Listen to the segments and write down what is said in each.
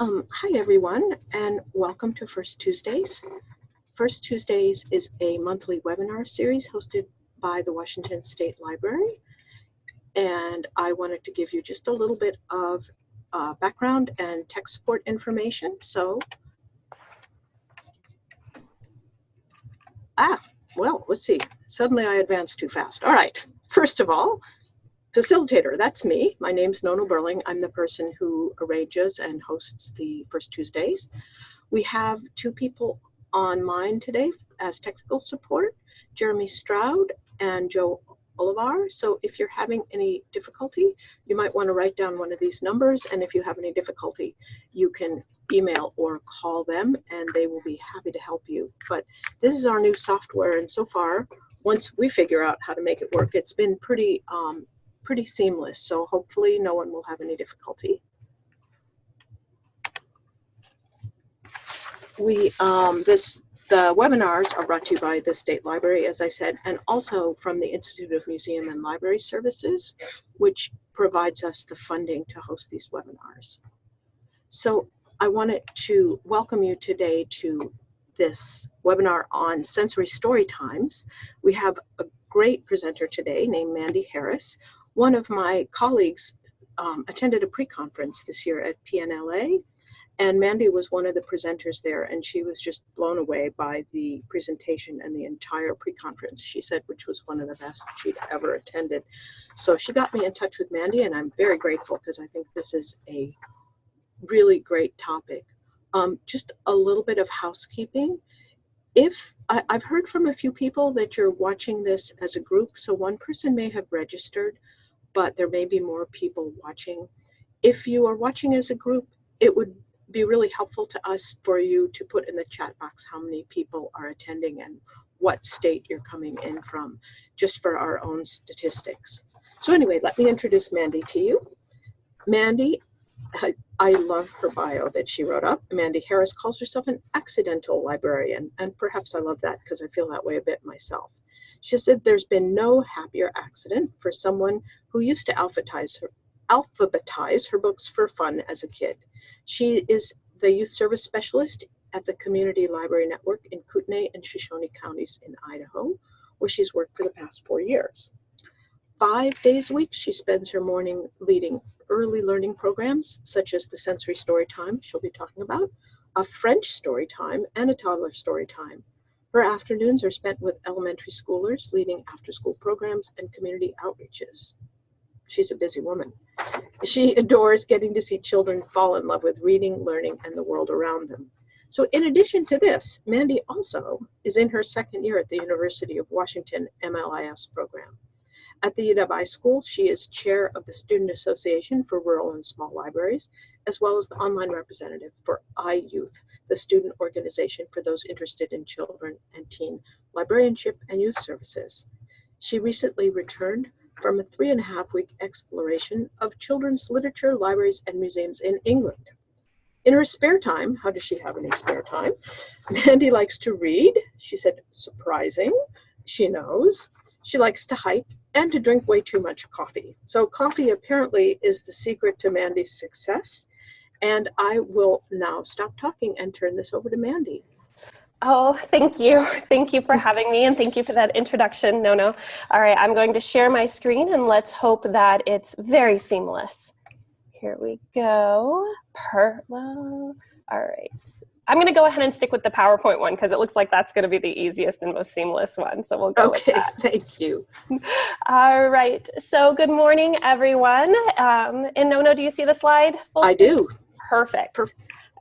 Um, hi everyone and welcome to First Tuesdays. First Tuesdays is a monthly webinar series hosted by the Washington State Library. And I wanted to give you just a little bit of uh, background and tech support information. So, ah, well, let's see. Suddenly I advanced too fast. All right, first of all, facilitator, that's me. My name's Nona Burling. I'm the person who arranges and hosts the First Tuesdays. We have two people online today as technical support, Jeremy Stroud and Joe Olivar. So if you're having any difficulty, you might want to write down one of these numbers. And if you have any difficulty, you can email or call them and they will be happy to help you. But this is our new software. And so far, once we figure out how to make it work, it's been pretty um, pretty seamless, so hopefully no one will have any difficulty. We, um, this, the webinars are brought to you by the State Library, as I said, and also from the Institute of Museum and Library Services, which provides us the funding to host these webinars. So I wanted to welcome you today to this webinar on sensory story times. We have a great presenter today named Mandy Harris, one of my colleagues um, attended a pre-conference this year at PNLA, and Mandy was one of the presenters there, and she was just blown away by the presentation and the entire pre-conference, she said, which was one of the best she'd ever attended. So she got me in touch with Mandy, and I'm very grateful because I think this is a really great topic. Um, just a little bit of housekeeping. If I, I've heard from a few people that you're watching this as a group, so one person may have registered but there may be more people watching. If you are watching as a group, it would be really helpful to us for you to put in the chat box how many people are attending and what state you're coming in from, just for our own statistics. So anyway, let me introduce Mandy to you. Mandy, I, I love her bio that she wrote up. Mandy Harris calls herself an accidental librarian, and perhaps I love that because I feel that way a bit myself. She said there's been no happier accident for someone who used to alphabetize her, alphabetize her books for fun as a kid. She is the youth service specialist at the Community Library Network in Kootenai and Shoshone counties in Idaho, where she's worked for the past four years. Five days a week, she spends her morning leading early learning programs, such as the sensory story time she'll be talking about, a French story time, and a toddler story time. Her afternoons are spent with elementary schoolers, leading after-school programs and community outreaches. She's a busy woman. She adores getting to see children fall in love with reading, learning, and the world around them. So in addition to this, Mandy also is in her second year at the University of Washington MLIS program. At the UW School, she is chair of the Student Association for Rural and Small Libraries, as well as the online representative for iYouth, the student organization for those interested in children and teen librarianship and youth services. She recently returned from a three and a half week exploration of children's literature, libraries, and museums in England. In her spare time, how does she have any spare time? Mandy likes to read. She said, surprising. She knows. She likes to hike and to drink way too much coffee. So coffee apparently is the secret to Mandy's success. And I will now stop talking and turn this over to Mandy. Oh, thank you. Thank you for having me and thank you for that introduction, Nona. All right, I'm going to share my screen and let's hope that it's very seamless. Here we go. Per well, all right. I'm going to go ahead and stick with the PowerPoint one because it looks like that's going to be the easiest and most seamless one. So we'll go okay, with that. thank you. All right. So good morning, everyone. Um, and Nona, do you see the slide? Full I do. Perfect.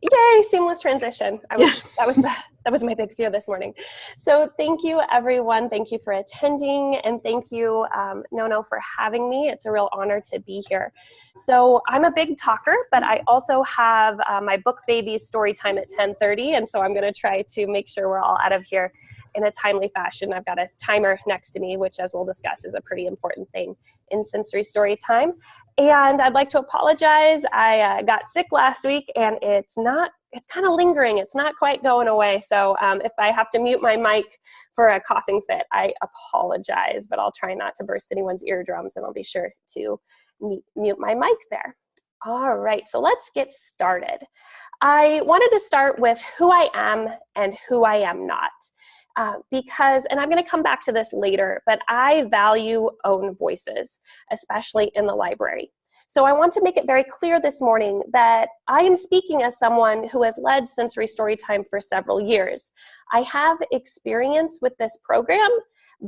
Yay, seamless transition. I was, that was the, that was my big fear this morning. So thank you everyone. Thank you for attending and thank you um, Nona for having me. It's a real honor to be here. So I'm a big talker, but I also have uh, my book baby story time at 1030 and so I'm gonna try to make sure we're all out of here in a timely fashion. I've got a timer next to me, which as we'll discuss is a pretty important thing in sensory story time. And I'd like to apologize. I uh, got sick last week and it's not, it's kind of lingering. It's not quite going away. So um, if I have to mute my mic for a coughing fit, I apologize, but I'll try not to burst anyone's eardrums and I'll be sure to mute my mic there. All right, so let's get started. I wanted to start with who I am and who I am not. Uh, because, and I'm going to come back to this later, but I value own voices, especially in the library. So I want to make it very clear this morning that I am speaking as someone who has led Sensory Storytime for several years. I have experience with this program,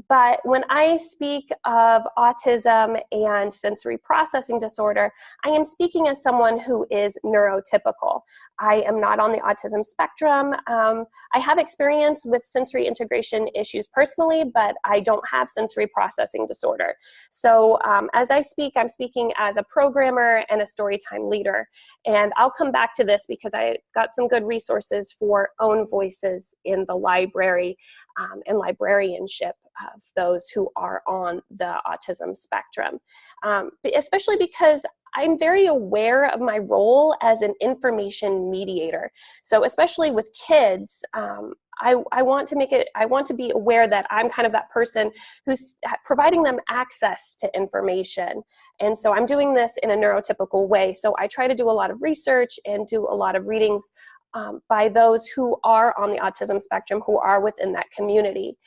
but when I speak of autism and sensory processing disorder, I am speaking as someone who is neurotypical. I am not on the autism spectrum. Um, I have experience with sensory integration issues personally, but I don't have sensory processing disorder. So um, as I speak, I'm speaking as a programmer and a storytime leader. And I'll come back to this because I got some good resources for own voices in the library um, and librarianship of those who are on the autism spectrum. Um, especially because I'm very aware of my role as an information mediator. So especially with kids, um, I, I, want to make it, I want to be aware that I'm kind of that person who's providing them access to information. And so I'm doing this in a neurotypical way. So I try to do a lot of research and do a lot of readings um, by those who are on the autism spectrum, who are within that community.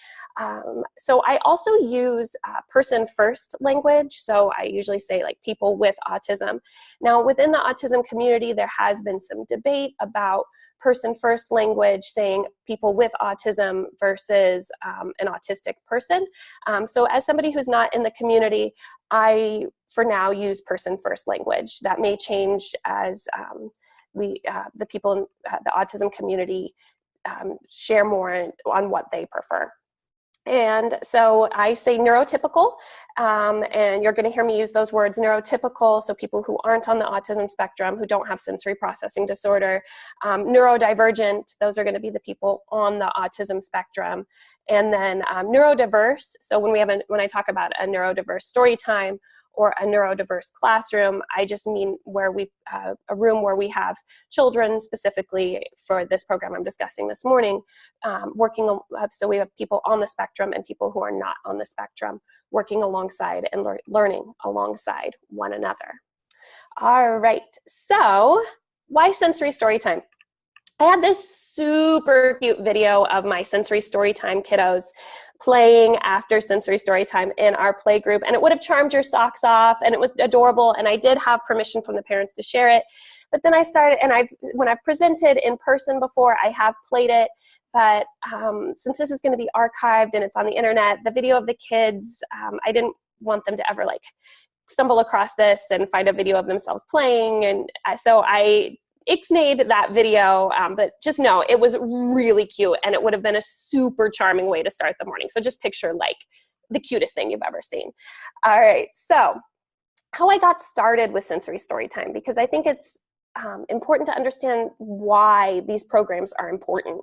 Um, so I also use uh, person first language. So I usually say like people with autism. Now within the autism community, there has been some debate about person first language saying people with autism versus um, an autistic person. Um, so as somebody who's not in the community, I for now use person first language. That may change as um, we, uh, the people in uh, the autism community um, share more on what they prefer. And so I say neurotypical, um, and you're going to hear me use those words neurotypical, so people who aren't on the autism spectrum, who don't have sensory processing disorder. Um, neurodivergent, those are going to be the people on the autism spectrum. And then um, neurodiverse, so when, we have a, when I talk about a neurodiverse story time or a neurodiverse classroom. I just mean where we uh, a room where we have children specifically for this program I'm discussing this morning, um, working, uh, so we have people on the spectrum and people who are not on the spectrum working alongside and lear learning alongside one another. All right, so why sensory story time? I had this super cute video of my sensory story time kiddos playing after sensory story time in our play group and it would have charmed your socks off and it was adorable and I did have permission from the parents to share it. But then I started and I've when I've presented in person before I have played it but um, since this is going to be archived and it's on the internet the video of the kids um, I didn't want them to ever like stumble across this and find a video of themselves playing and so I ixnayed that video, um, but just know it was really cute and it would have been a super charming way to start the morning. So just picture like the cutest thing you've ever seen. All right, so how I got started with sensory story time because I think it's um, important to understand why these programs are important.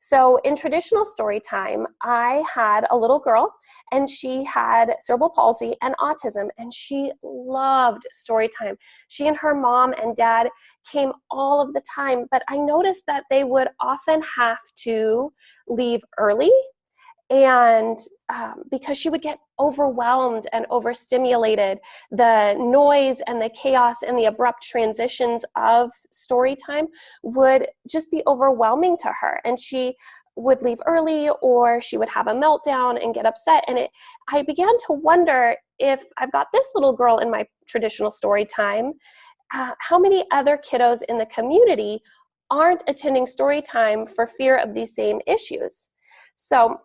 So in traditional story time, I had a little girl and she had cerebral palsy and autism and she loved story time. She and her mom and dad came all of the time, but I noticed that they would often have to leave early and um, because she would get overwhelmed and overstimulated, the noise and the chaos and the abrupt transitions of story time would just be overwhelming to her. And she would leave early or she would have a meltdown and get upset. And it, I began to wonder if I've got this little girl in my traditional story time, uh, how many other kiddos in the community aren't attending story time for fear of these same issues? So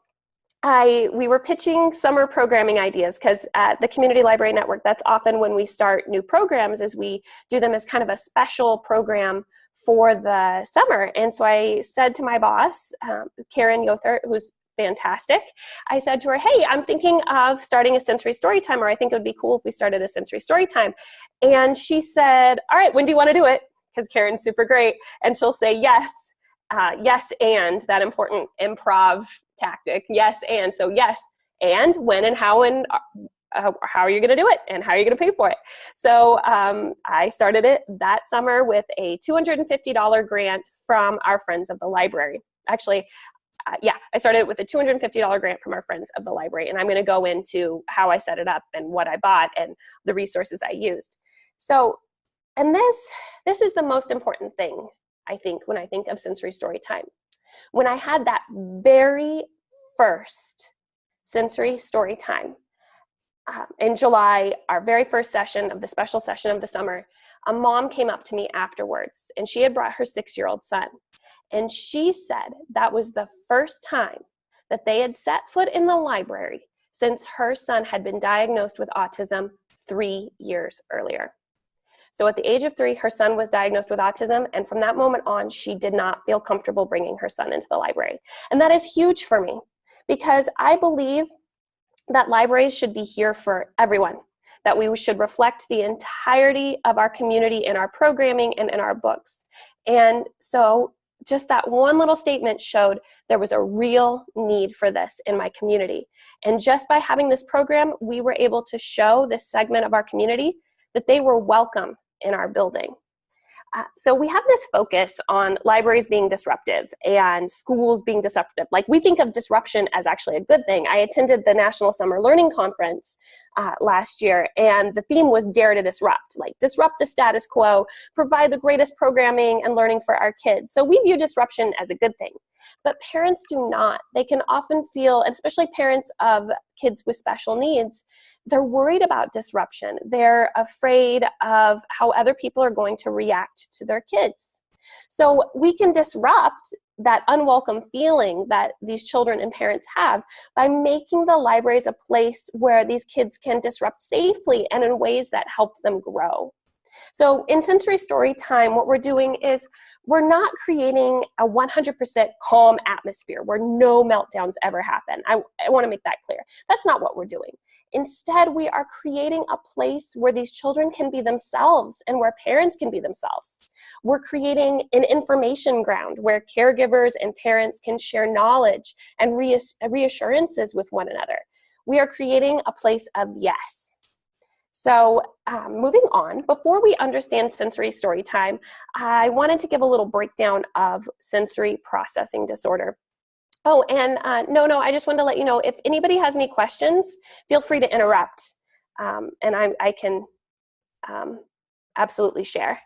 I, we were pitching summer programming ideas because at the Community Library Network, that's often when we start new programs is we do them as kind of a special program for the summer. And so I said to my boss, um, Karen Yothert, who's fantastic, I said to her, hey, I'm thinking of starting a sensory story time, or I think it would be cool if we started a sensory story time. And she said, all right, when do you want to do it? Because Karen's super great. And she'll say, yes, uh, yes, and that important improv tactic. Yes, and so yes, and when and how and uh, how are you going to do it and how are you going to pay for it? So um, I started it that summer with a $250 grant from our friends of the library. Actually, uh, yeah, I started with a $250 grant from our friends of the library, and I'm going to go into how I set it up and what I bought and the resources I used. So, and this, this is the most important thing I think, when I think of sensory story time. When I had that very first sensory story time uh, in July, our very first session of the special session of the summer, a mom came up to me afterwards and she had brought her six year old son. And she said that was the first time that they had set foot in the library since her son had been diagnosed with autism three years earlier. So at the age of three, her son was diagnosed with autism, and from that moment on, she did not feel comfortable bringing her son into the library. And that is huge for me because I believe that libraries should be here for everyone, that we should reflect the entirety of our community in our programming and in our books. And so just that one little statement showed there was a real need for this in my community. And just by having this program, we were able to show this segment of our community that they were welcome in our building. Uh, so we have this focus on libraries being disruptive and schools being disruptive. Like we think of disruption as actually a good thing. I attended the National Summer Learning Conference uh, last year and the theme was dare to disrupt, like disrupt the status quo, provide the greatest programming and learning for our kids. So we view disruption as a good thing. But parents do not. They can often feel, especially parents of kids with special needs, they're worried about disruption. They're afraid of how other people are going to react to their kids. So we can disrupt that unwelcome feeling that these children and parents have by making the libraries a place where these kids can disrupt safely and in ways that help them grow. So in sensory story time, what we're doing is we're not creating a 100% calm atmosphere where no meltdowns ever happen. I, I wanna make that clear. That's not what we're doing. Instead, we are creating a place where these children can be themselves and where parents can be themselves. We're creating an information ground where caregivers and parents can share knowledge and reassurances with one another. We are creating a place of yes. So um, moving on, before we understand sensory story time, I wanted to give a little breakdown of sensory processing disorder. Oh, and uh, no, no, I just wanted to let you know, if anybody has any questions, feel free to interrupt, um, and I, I can um, absolutely share.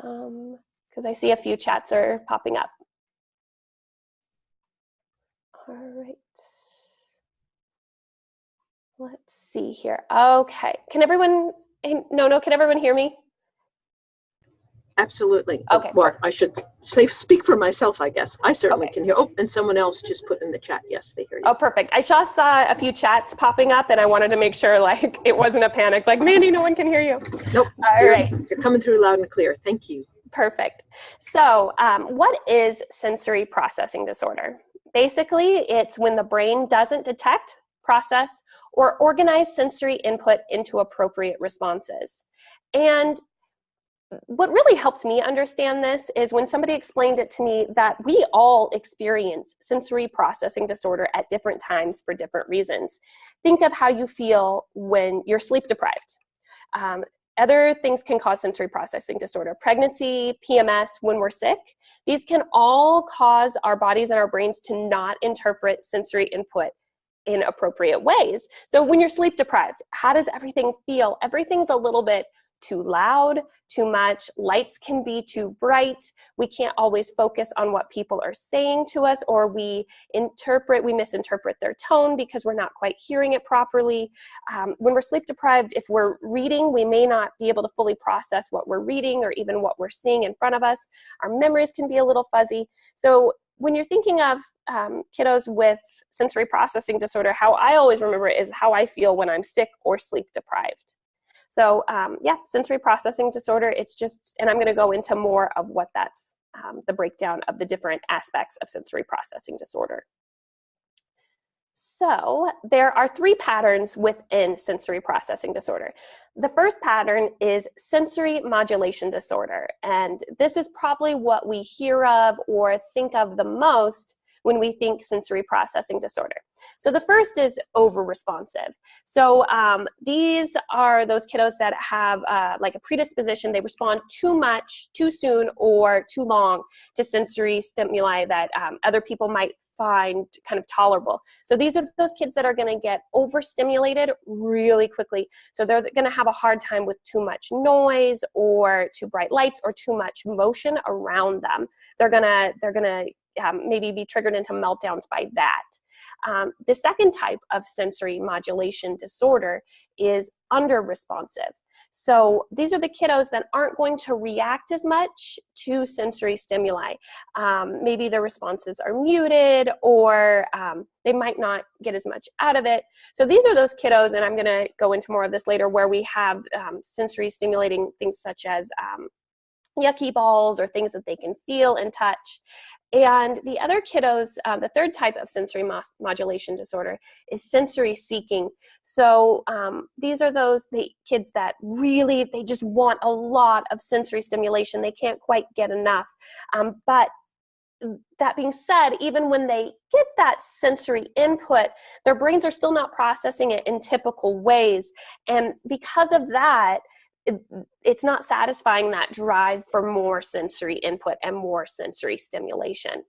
Because um, I see a few chats are popping up. All right. Let's see here. Okay, can everyone, no, no, can everyone hear me? Absolutely. Okay, Well, I should say, speak for myself, I guess. I certainly Okay. can hear. Oh, and someone else just put in the chat. Yes, they hear you. Oh, perfect. I just saw a few chats popping up and I wanted to make sure like it wasn't a panic, like Mandy, no one can hear you. Nope. All You're- right. You're coming through loud and clear. Thank you. Perfect. So um, what is sensory processing disorder? Basically, it's when the brain doesn't detect, process, or organize sensory input into appropriate responses. And what really helped me understand this is when somebody explained it to me that we all experience sensory processing disorder at different times for different reasons. Think of how you feel when you're sleep deprived. Um, other things can cause sensory processing disorder. Pregnancy, PMS, when we're sick, these can all cause our bodies and our brains to not interpret sensory input in appropriate ways. So when you're sleep deprived, how does everything feel? Everything's a little bit too loud, too much, lights can be too bright, we can't always focus on what people are saying to us, or we interpret, we misinterpret their tone because we're not quite hearing it properly. Um, when we're sleep deprived, if we're reading, we may not be able to fully process what we're reading or even what we're seeing in front of us. Our memories can be a little fuzzy. So when you're thinking of um, kiddos with sensory processing disorder, how I always remember is how I feel when I'm sick or sleep deprived. So um, yeah, sensory processing disorder, it's just, and I'm gonna go into more of what that's, um, the breakdown of the different aspects of sensory processing disorder. So there are three patterns within sensory processing disorder. The first pattern is sensory modulation disorder. And this is probably what we hear of or think of the most when we think sensory processing disorder. So the first is over-responsive. So um, these are those kiddos that have uh, like a predisposition, they respond too much, too soon, or too long to sensory stimuli that um, other people might find kind of tolerable. So these are those kids that are gonna get overstimulated really quickly. So they're gonna have a hard time with too much noise or too bright lights or too much motion around them. They're gonna, they're gonna um, maybe be triggered into meltdowns by that. Um, the second type of sensory modulation disorder is under responsive. So these are the kiddos that aren't going to react as much to sensory stimuli. Um, maybe their responses are muted or um, they might not get as much out of it. So these are those kiddos, and I'm gonna go into more of this later, where we have um, sensory stimulating things such as um, yucky balls or things that they can feel and touch. And the other kiddos, uh, the third type of sensory modulation disorder is sensory seeking. So um, these are those the kids that really, they just want a lot of sensory stimulation. They can't quite get enough. Um, but that being said, even when they get that sensory input, their brains are still not processing it in typical ways. And because of that, it, it's not satisfying that drive for more sensory input and more sensory stimulation.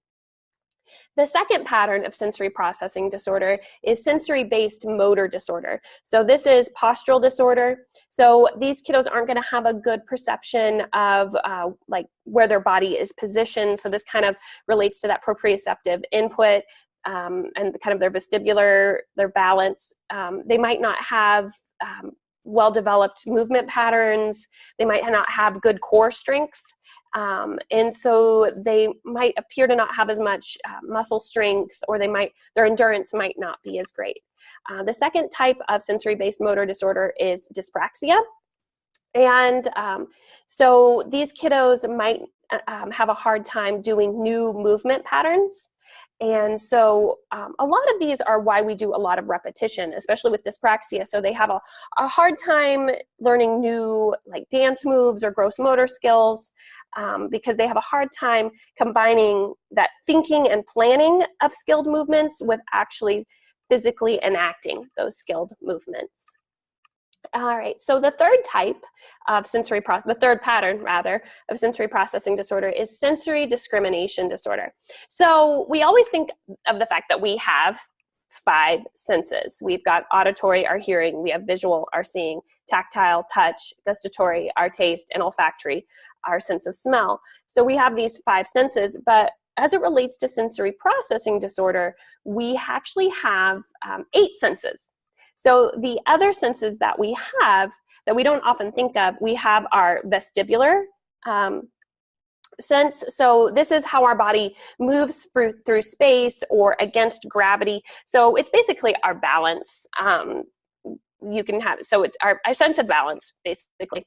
The second pattern of sensory processing disorder is sensory-based motor disorder. So this is postural disorder. So these kiddos aren't gonna have a good perception of uh, like where their body is positioned. So this kind of relates to that proprioceptive input um, and kind of their vestibular, their balance. Um, they might not have um, well-developed movement patterns. They might not have good core strength. Um, and so they might appear to not have as much uh, muscle strength or they might, their endurance might not be as great. Uh, the second type of sensory-based motor disorder is dyspraxia. And um, so these kiddos might uh, um, have a hard time doing new movement patterns. And so um, a lot of these are why we do a lot of repetition, especially with dyspraxia. So they have a, a hard time learning new like dance moves or gross motor skills um, because they have a hard time combining that thinking and planning of skilled movements with actually physically enacting those skilled movements. All right, so the third type of sensory process, the third pattern rather, of sensory processing disorder is sensory discrimination disorder. So we always think of the fact that we have five senses. We've got auditory, our hearing, we have visual, our seeing, tactile, touch, gustatory, our taste, and olfactory, our sense of smell. So we have these five senses, but as it relates to sensory processing disorder, we actually have um, eight senses. So the other senses that we have that we don't often think of, we have our vestibular um, sense. So this is how our body moves through, through space or against gravity. So it's basically our balance. Um, you can have, so it's our, our sense of balance, basically.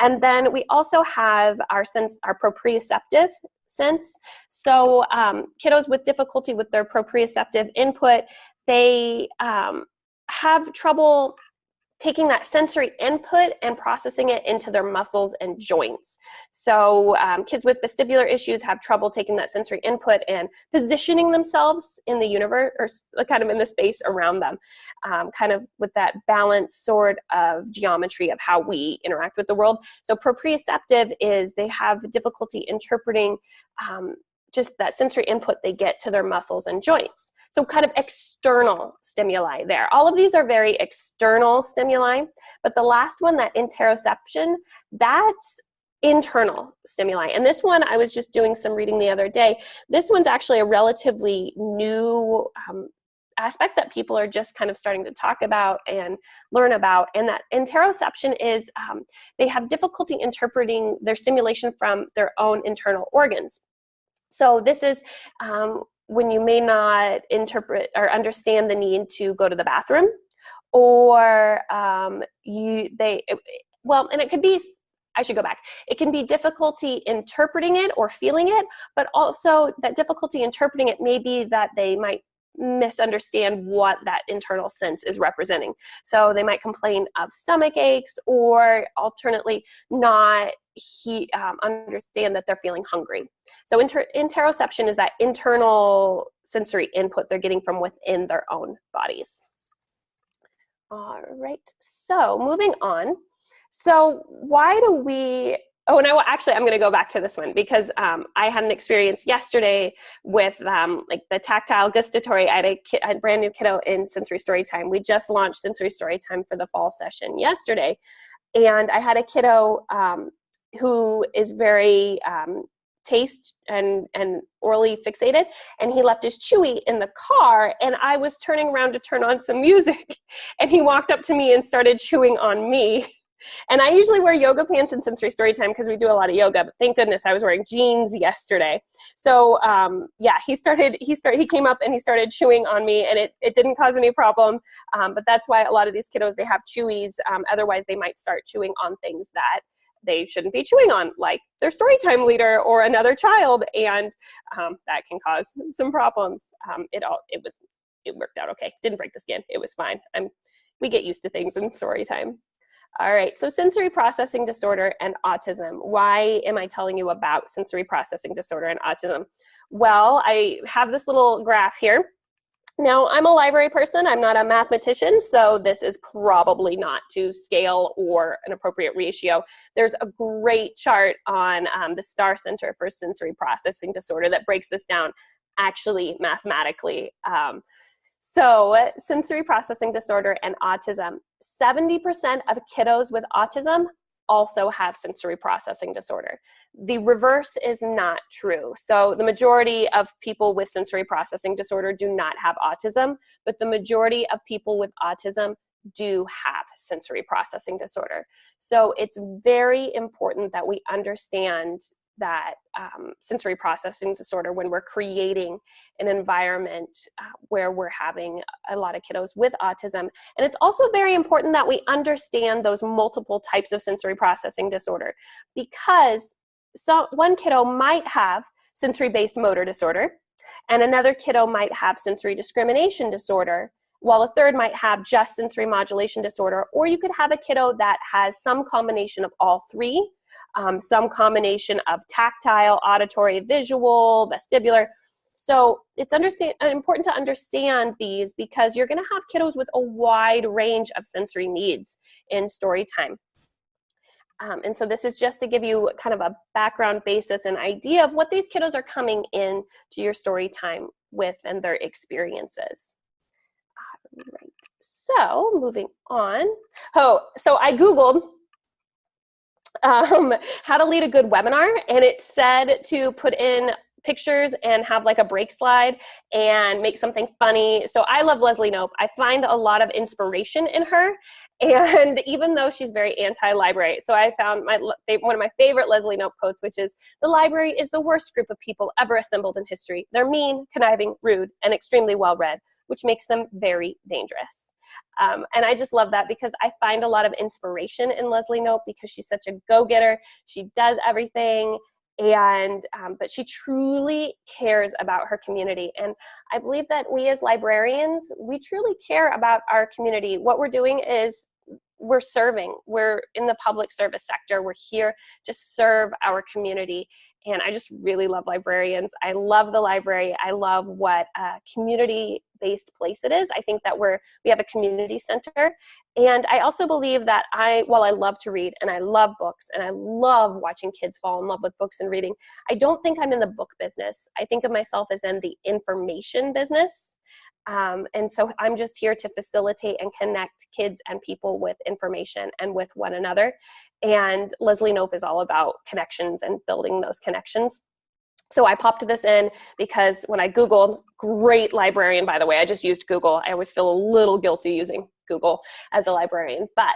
And then we also have our sense, our proprioceptive sense. So um, kiddos with difficulty with their proprioceptive input, they um, have trouble taking that sensory input and processing it into their muscles and joints. So um, kids with vestibular issues have trouble taking that sensory input and positioning themselves in the universe or kind of in the space around them, um, kind of with that balanced sort of geometry of how we interact with the world. So proprioceptive is they have difficulty interpreting um, just that sensory input they get to their muscles and joints. So kind of external stimuli there. All of these are very external stimuli, but the last one, that interoception, that's internal stimuli. And this one, I was just doing some reading the other day. This one's actually a relatively new um, aspect that people are just kind of starting to talk about and learn about. And that interoception is um, they have difficulty interpreting their stimulation from their own internal organs. So this is um, when you may not interpret or understand the need to go to the bathroom or um, you they well and it could be I should go back. It can be difficulty interpreting it or feeling it, but also that difficulty interpreting it may be that they might misunderstand what that internal sense is representing. So they might complain of stomach aches or alternately not he um, understand that they're feeling hungry. So inter interoception is that internal sensory input they're getting from within their own bodies. All right, so moving on. So why do we Oh, and I will actually, I'm going to go back to this one because um, I had an experience yesterday with um, like the tactile gustatory. I had a, a brand new kiddo in sensory story time. We just launched sensory story time for the fall session yesterday. And I had a kiddo um, who is very um, taste and, and orally fixated. And he left his chewy in the car and I was turning around to turn on some music. And he walked up to me and started chewing on me. And I usually wear yoga pants in sensory story time because we do a lot of yoga, but thank goodness I was wearing jeans yesterday. So um, yeah, he started, he started, he came up and he started chewing on me and it, it didn't cause any problem. Um, but that's why a lot of these kiddos, they have chewies. Um, otherwise they might start chewing on things that they shouldn't be chewing on, like their story time leader or another child. And um, that can cause some problems. Um, it all, it was, it worked out okay. Didn't break the skin. It was fine. I'm, we get used to things in story time. All right, so sensory processing disorder and autism. Why am I telling you about sensory processing disorder and autism? Well, I have this little graph here. Now, I'm a library person, I'm not a mathematician, so this is probably not to scale or an appropriate ratio. There's a great chart on um, the STAR Center for Sensory Processing Disorder that breaks this down actually mathematically. Um, so sensory processing disorder and autism. 70% of kiddos with autism also have sensory processing disorder. The reverse is not true. So the majority of people with sensory processing disorder do not have autism, but the majority of people with autism do have sensory processing disorder. So it's very important that we understand that um, sensory processing disorder when we're creating an environment uh, where we're having a lot of kiddos with autism. And it's also very important that we understand those multiple types of sensory processing disorder because so one kiddo might have sensory-based motor disorder and another kiddo might have sensory discrimination disorder while a third might have just sensory modulation disorder, or you could have a kiddo that has some combination of all three um, some combination of tactile, auditory, visual, vestibular. So it's understand, important to understand these because you're gonna have kiddos with a wide range of sensory needs in story time. Um, and so this is just to give you kind of a background basis and idea of what these kiddos are coming in to your story time with and their experiences. Right. So moving on. Oh, so I Googled um, how to lead a good webinar and it said to put in pictures and have like a break slide and make something funny. So I love Leslie Knope. I find a lot of inspiration in her. And even though she's very anti-library, so I found my one of my favorite Leslie Knope quotes, which is, the library is the worst group of people ever assembled in history. They're mean, conniving, rude, and extremely well-read, which makes them very dangerous. Um, and I just love that because I find a lot of inspiration in Leslie Knope because she's such a go-getter. She does everything and um, but she truly cares about her community. And i believe that we as librarians we truly care about our community. What we're doing is we're serving. We're in the public service sector. We're here to serve our community and I just really love librarians. I love the library. I love what a community-based place it is. I think that we're, we have a community center. And I also believe that I, while I love to read and I love books and I love watching kids fall in love with books and reading, I don't think I'm in the book business. I think of myself as in the information business. Um, and so I'm just here to facilitate and connect kids and people with information and with one another. And Leslie Knope is all about connections and building those connections. So I popped this in because when I Googled, great librarian, by the way, I just used Google. I always feel a little guilty using Google as a librarian, but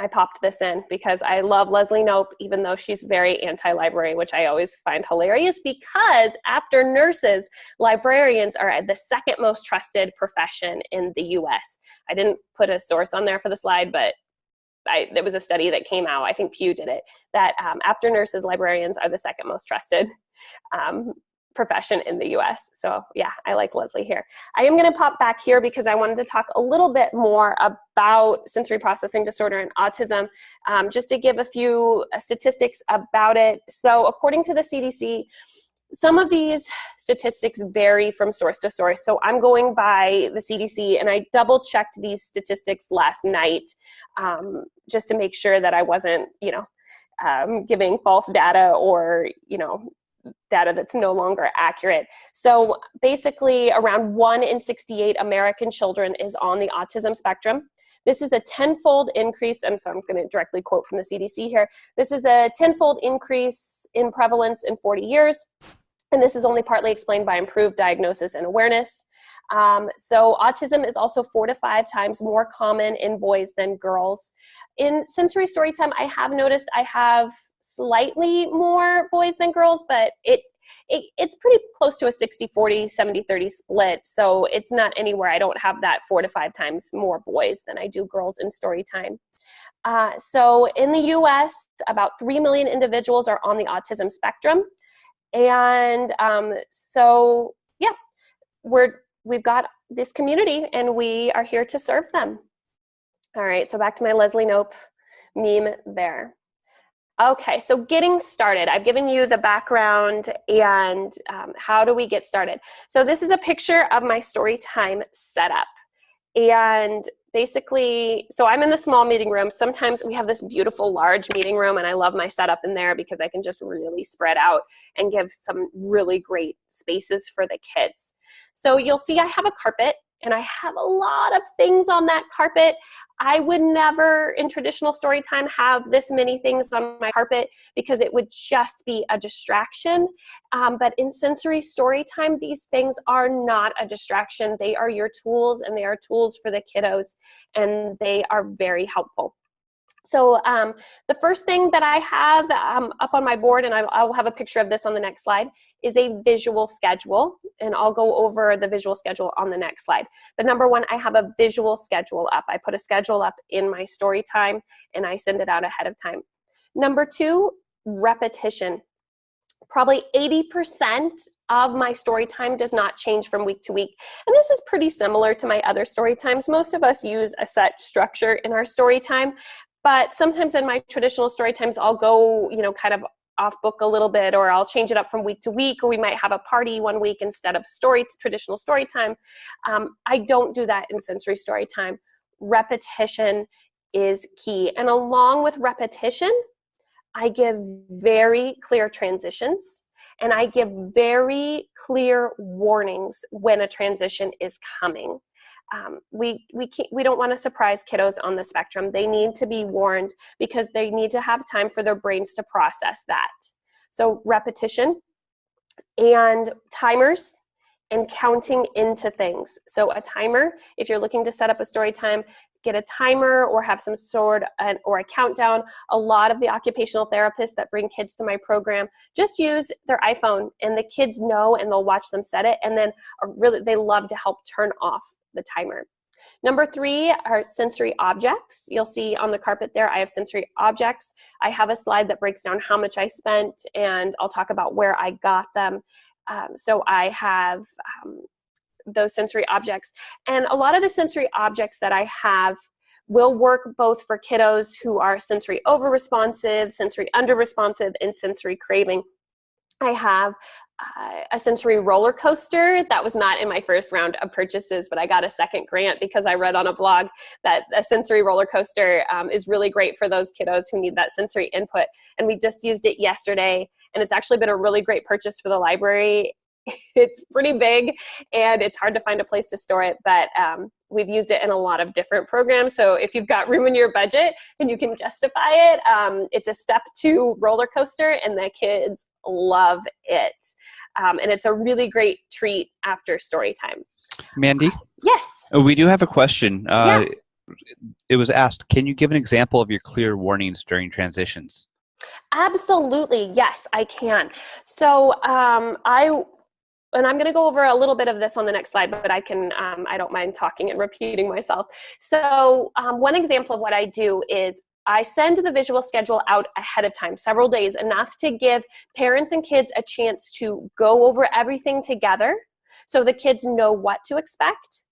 I popped this in because I love Leslie Knope, even though she's very anti-library, which I always find hilarious because after nurses, librarians are the second most trusted profession in the US. I didn't put a source on there for the slide, but I, there was a study that came out, I think Pew did it, that um, after nurses, librarians are the second most trusted. Um, profession in the US. So yeah, I like Leslie here. I am gonna pop back here because I wanted to talk a little bit more about sensory processing disorder and autism, um, just to give a few uh, statistics about it. So according to the CDC, some of these statistics vary from source to source. So I'm going by the CDC and I double checked these statistics last night um, just to make sure that I wasn't, you know, um, giving false data or, you know, data that's no longer accurate. So basically around one in 68 American children is on the autism spectrum. This is a tenfold increase, and so I'm gonna directly quote from the CDC here. This is a tenfold increase in prevalence in 40 years. And this is only partly explained by improved diagnosis and awareness. Um, so autism is also four to five times more common in boys than girls. In sensory story time, I have noticed I have slightly more boys than girls, but it, it it's pretty close to a 60, 40, 70, 30 split. So it's not anywhere I don't have that four to five times more boys than I do girls in story time. Uh, so in the US, about 3 million individuals are on the autism spectrum. And um, so, yeah, we're, we've got this community and we are here to serve them. All right, so back to my Leslie Knope meme there. Okay, so getting started. I've given you the background and um, how do we get started. So this is a picture of my story time setup. And basically, so I'm in the small meeting room. Sometimes we have this beautiful large meeting room and I love my setup in there because I can just really spread out and give some really great spaces for the kids. So you'll see I have a carpet and I have a lot of things on that carpet. I would never in traditional story time have this many things on my carpet because it would just be a distraction. Um, but in sensory story time, these things are not a distraction. They are your tools and they are tools for the kiddos and they are very helpful. So um, the first thing that I have um, up on my board, and I, I'll have a picture of this on the next slide, is a visual schedule. And I'll go over the visual schedule on the next slide. But number one, I have a visual schedule up. I put a schedule up in my story time and I send it out ahead of time. Number two, repetition. Probably 80% of my story time does not change from week to week. And this is pretty similar to my other story times. Most of us use a set structure in our story time, but sometimes in my traditional story times, I'll go, you know, kind of off book a little bit, or I'll change it up from week to week, or we might have a party one week instead of story traditional story time. Um, I don't do that in sensory story time. Repetition is key. And along with repetition, I give very clear transitions and I give very clear warnings when a transition is coming um, we, we, can't, we don't want to surprise kiddos on the spectrum. They need to be warned because they need to have time for their brains to process that. So repetition and timers and counting into things. So a timer, if you're looking to set up a story time, get a timer or have some sort or a countdown. A lot of the occupational therapists that bring kids to my program just use their iPhone and the kids know and they'll watch them set it and then really they love to help turn off the timer. Number three are sensory objects. You'll see on the carpet there, I have sensory objects. I have a slide that breaks down how much I spent and I'll talk about where I got them. Um, so I have um, those sensory objects. And a lot of the sensory objects that I have will work both for kiddos who are sensory over-responsive, sensory under-responsive, and sensory craving. I have uh, a sensory roller coaster. That was not in my first round of purchases but i got a second grant because i read on a blog that a sensory roller coaster um, is really great for those kiddos who need that sensory input and we just used it yesterday and it's actually been a really great purchase for the library it's pretty big and it's hard to find a place to store it but um, we've used it in a lot of different programs so if you've got room in your budget and you can justify it um, it's a step two roller coaster and the kids love it. Um, and it's a really great treat after story time. Mandy? Yes. Oh, we do have a question. Uh, yeah. It was asked, can you give an example of your clear warnings during transitions? Absolutely, yes, I can. So um, I and I'm going to go over a little bit of this on the next slide, but I can, um, I don't mind talking and repeating myself. So um, one example of what I do is I send the visual schedule out ahead of time, several days, enough to give parents and kids a chance to go over everything together so the kids know what to expect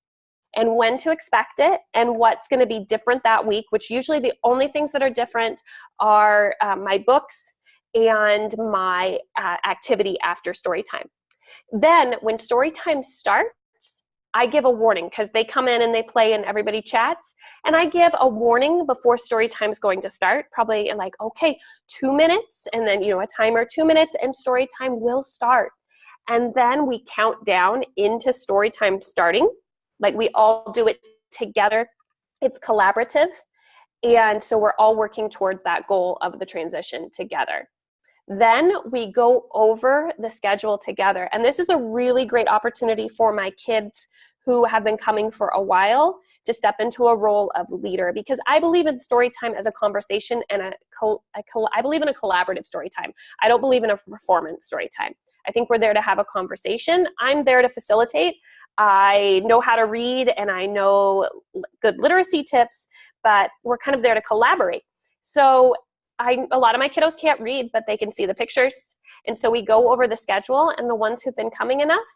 and when to expect it and what's going to be different that week, which usually the only things that are different are uh, my books and my uh, activity after story time. Then when story time starts, I give a warning because they come in and they play and everybody chats. And I give a warning before story time is going to start, probably like, okay, two minutes, and then, you know, a timer, two minutes, and story time will start. And then we count down into story time starting. Like we all do it together. It's collaborative. And so we're all working towards that goal of the transition together. Then we go over the schedule together. And this is a really great opportunity for my kids who have been coming for a while to step into a role of leader because I believe in story time as a conversation and I believe in a collaborative story time. I don't believe in a performance story time. I think we're there to have a conversation. I'm there to facilitate. I know how to read and I know good literacy tips, but we're kind of there to collaborate. So I, a lot of my kiddos can't read, but they can see the pictures. And so we go over the schedule and the ones who've been coming enough,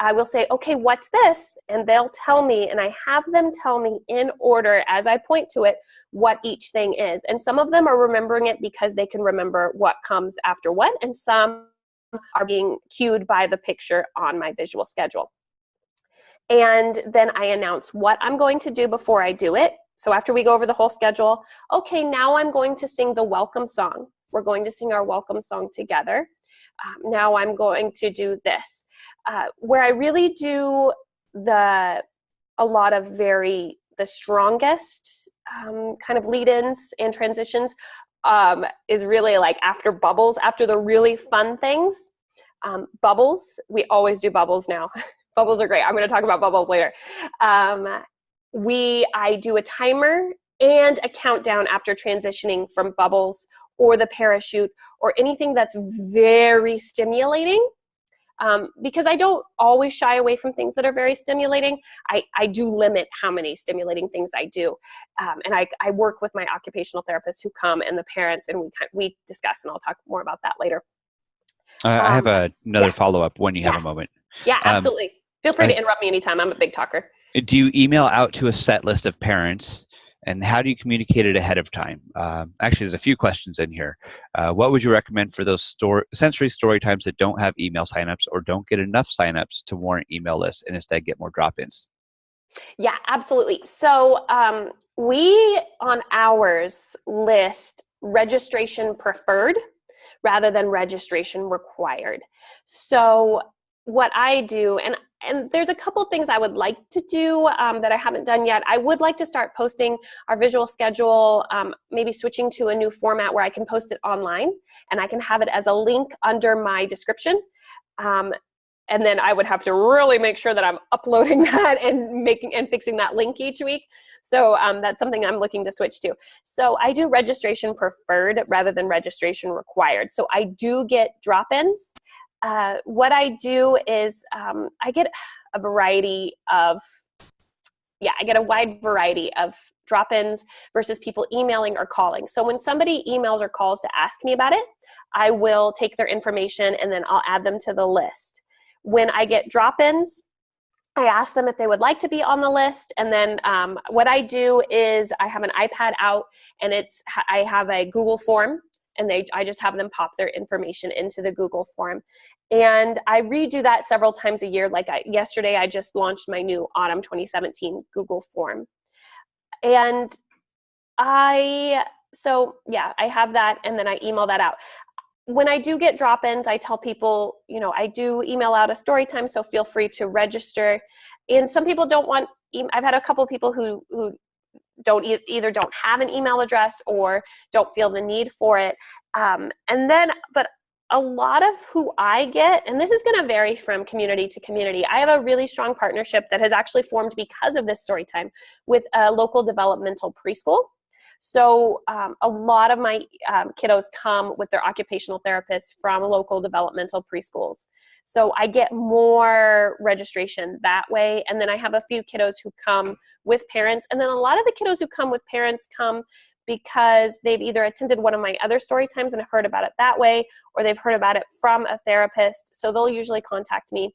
I will say, okay, what's this? And they'll tell me, and I have them tell me in order as I point to it what each thing is. And some of them are remembering it because they can remember what comes after what, and some are being cued by the picture on my visual schedule. And then I announce what I'm going to do before I do it. So after we go over the whole schedule, okay, now I'm going to sing the welcome song. We're going to sing our welcome song together. Um, now I'm going to do this. Uh, where I really do the a lot of very the strongest um, kind of lead-ins and transitions um, is really like after bubbles, after the really fun things. Um, bubbles, we always do bubbles now. bubbles are great. I'm going to talk about bubbles later. Um, we I do a timer and a countdown after transitioning from bubbles or the parachute or anything that's very stimulating um, because I don't always shy away from things that are very stimulating. I, I do limit how many stimulating things I do. Um, and I, I work with my occupational therapists who come and the parents and we, we discuss and I'll talk more about that later. Uh, I have Um, a, another yeah. follow-up when you have Yeah. a moment. Yeah, Um, absolutely. Feel free I- to interrupt me anytime. I'm a big talker. Do you email out to a set list of parents and how do you communicate it ahead of time? Um, actually, there's a few questions in here. Uh, what would you recommend for those store, sensory story times that don't have email signups or don't get enough signups to warrant email lists and instead get more drop-ins? Yeah, absolutely. So um, we on ours list registration preferred rather than registration required. So what I do, and and there's a couple things I would like to do um, that I haven't done yet. I would like to start posting our visual schedule, um, maybe switching to a new format where I can post it online and I can have it as a link under my description. Um, and then I would have to really make sure that I'm uploading that and making and fixing that link each week. So um, that's something I'm looking to switch to. So I do registration preferred rather than registration required. So I do get drop-ins. Uh, what I do is um, I get a variety of, yeah, I get a wide variety of drop-ins versus people emailing or calling. So when somebody emails or calls to ask me about it, I will take their information and then I'll add them to the list. When I get drop-ins, I ask them if they would like to be on the list, and then um, what I do is I have an iPad out, and it's I have a Google form, and they I just have them pop their information into the Google form, and I redo that several times a year. Like I, yesterday, I just launched my new Autumn 2017 Google form, and I so yeah, I have that, and then I email that out when I do get drop-ins, I tell people, you know, I do email out a story time, so feel free to register. And some people don't want, I've had a couple of people who, who don't e- either don't have an email address or don't feel the need for it. Um, and then, but a lot of who I get, and this is gonna vary from community to community, I have a really strong partnership that has actually formed because of this story time with a local developmental preschool. So um, a lot of my um, kiddos come with their occupational therapists from local developmental preschools. So I get more registration that way. And then I have a few kiddos who come with parents. And then a lot of the kiddos who come with parents come because they've either attended one of my other story times and have heard about it that way, or they've heard about it from a therapist. So they'll usually contact me.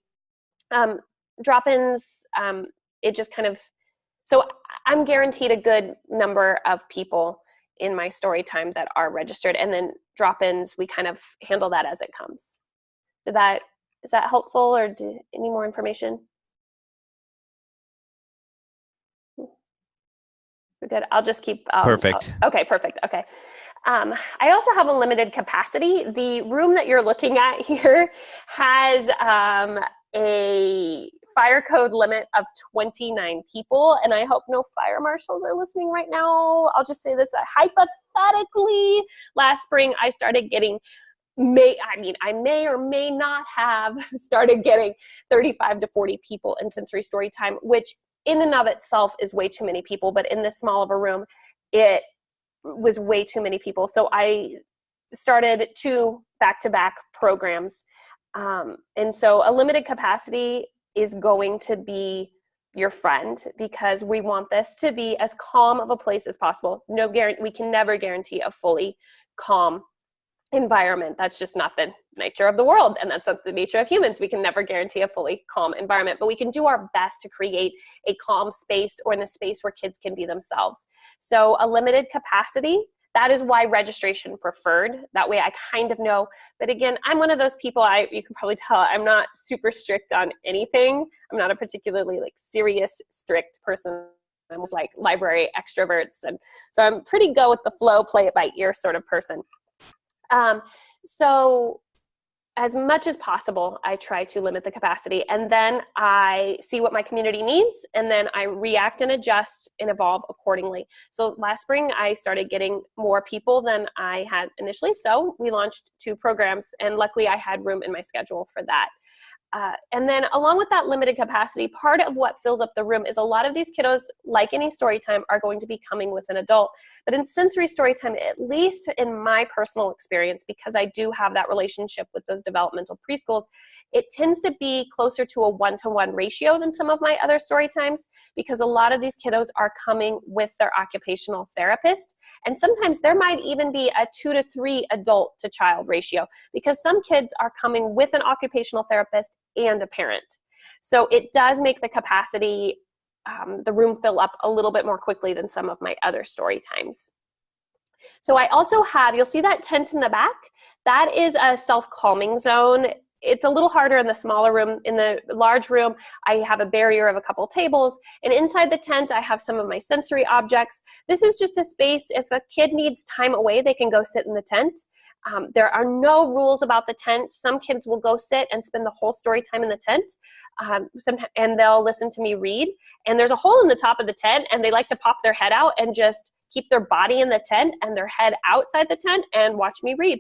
Um, drop-ins, um, it just kind of, so I'm guaranteed a good number of people in my story time that are registered and then drop-ins, we kind of handle that as it comes. Did that, is that helpful or do, any more information? We're good. I'll just keep. Um, Perfect. okay, perfect. Okay. Um, I also have a limited capacity. The room that you're looking at here has um, a fire code limit of 29 people, and I hope no fire marshals are listening right now. I'll just say this uh, hypothetically, last spring I started getting may I mean I may or may not have started getting 35 to 40 people in sensory story time, which in and of itself is way too many people, but in this small of a room, it was way too many people. So I started two back-to-back programs. Um, and so a limited capacity is going to be your friend because we want this to be as calm of a place as possible. No guarantee, we can never guarantee a fully calm environment. That's just not the nature of the world and that's not the nature of humans. We can never guarantee a fully calm environment, but we can do our best to create a calm space or in a space where kids can be themselves. So a limited capacity, that is why registration preferred. That way I kind of know, but again, I'm one of those people, I you can probably tell, I'm not super strict on anything. I'm not a particularly like serious, strict person. I'm like library extroverts. And so I'm pretty go with the flow, play it by ear sort of person. Um, so as much as possible, I try to limit the capacity and then I see what my community needs and then I react and adjust and evolve accordingly. So last spring, I started getting more people than I had initially. So we launched two programs and luckily I had room in my schedule for that. Uh, and then along with that limited capacity, part of what fills up the room is a lot of these kiddos, like any story time, are going to be coming with an adult. But in sensory story time, at least in my personal experience, because I do have that relationship with those developmental preschools, it tends to be closer to a one-to-one -one ratio than some of my other story times, because a lot of these kiddos are coming with their occupational therapist. And sometimes there might even be a two to three adult to child ratio, because some kids are coming with an occupational therapist and a parent. So it does make the capacity, um, the room fill up a little bit more quickly than some of my other story times. So I also have, you'll see that tent in the back, that is a self-calming zone. It's a little harder in the smaller room. In the large room, I have a barrier of a couple tables. And inside the tent, I have some of my sensory objects. This is just a space, if a kid needs time away, they can go sit in the tent. Um, there are no rules about the tent. Some kids will go sit and spend the whole story time in the tent, um, and they'll listen to me read. And there's a hole in the top of the tent, and they like to pop their head out and just keep their body in the tent and their head outside the tent and watch me read.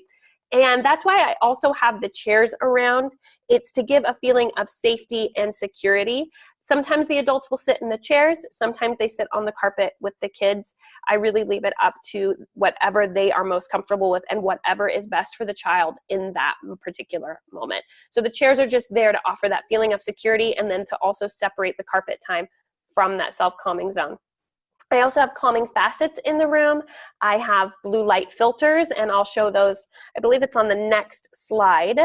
And that's why I also have the chairs around. It's to give a feeling of safety and security. Sometimes the adults will sit in the chairs, sometimes they sit on the carpet with the kids. I really leave it up to whatever they are most comfortable with and whatever is best for the child in that particular moment. So the chairs are just there to offer that feeling of security and then to also separate the carpet time from that self-calming zone. I also have calming facets in the room. I have blue light filters and I'll show those, I believe it's on the next slide.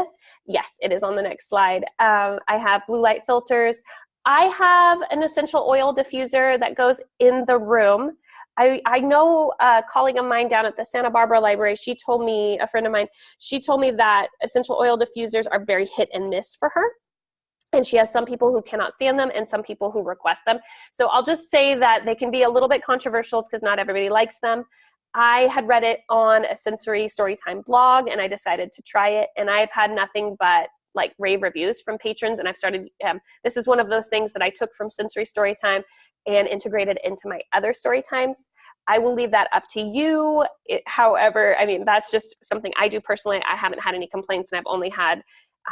Yes, it is on the next slide. Um, I have blue light filters. I have an essential oil diffuser that goes in the room. I, I know a colleague of mine down at the Santa Barbara Library, she told me, a friend of mine, she told me that essential oil diffusers are very hit and miss for her and she has some people who cannot stand them and some people who request them. So I'll just say that they can be a little bit controversial because not everybody likes them. I had read it on a sensory storytime blog and I decided to try it and I've had nothing but like rave reviews from patrons and I've started, um, this is one of those things that I took from sensory storytime and integrated into my other story times. I will leave that up to you. It, however, I mean, that's just something I do personally. I haven't had any complaints and I've only had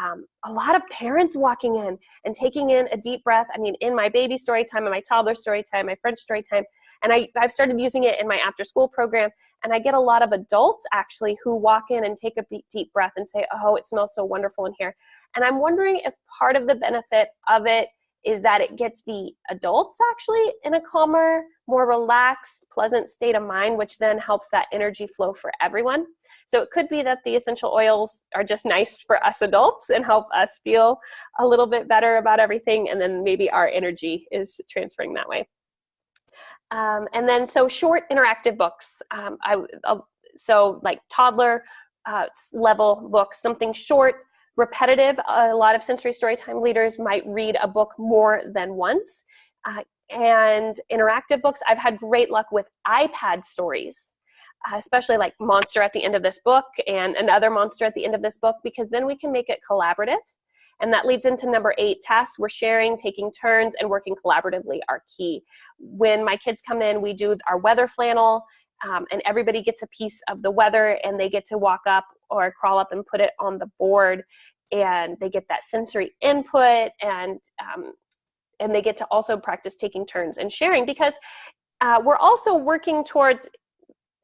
um, a lot of parents walking in and taking in a deep breath. I mean, in my baby story time, in my toddler story time, my French story time, and I, I've started using it in my after school program. And I get a lot of adults actually who walk in and take a deep breath and say, oh, it smells so wonderful in here. And I'm wondering if part of the benefit of it is that it gets the adults actually in a calmer, more relaxed, pleasant state of mind, which then helps that energy flow for everyone. So it could be that the essential oils are just nice for us adults and help us feel a little bit better about everything, and then maybe our energy is transferring that way. Um, and then so short interactive books. Um, I, so like toddler uh, level books, something short, repetitive. A lot of sensory storytime leaders might read a book more than once. Uh, and interactive books, I've had great luck with iPad stories, especially like monster at the end of this book and another monster at the end of this book, because then we can make it collaborative. And that leads into number eight, tasks we're sharing, taking turns, and working collaboratively are key. When my kids come in, we do our weather flannel, um, and everybody gets a piece of the weather and they get to walk up or crawl up and put it on the board and they get that sensory input and um, and they get to also practice taking turns and sharing because uh, we're also working towards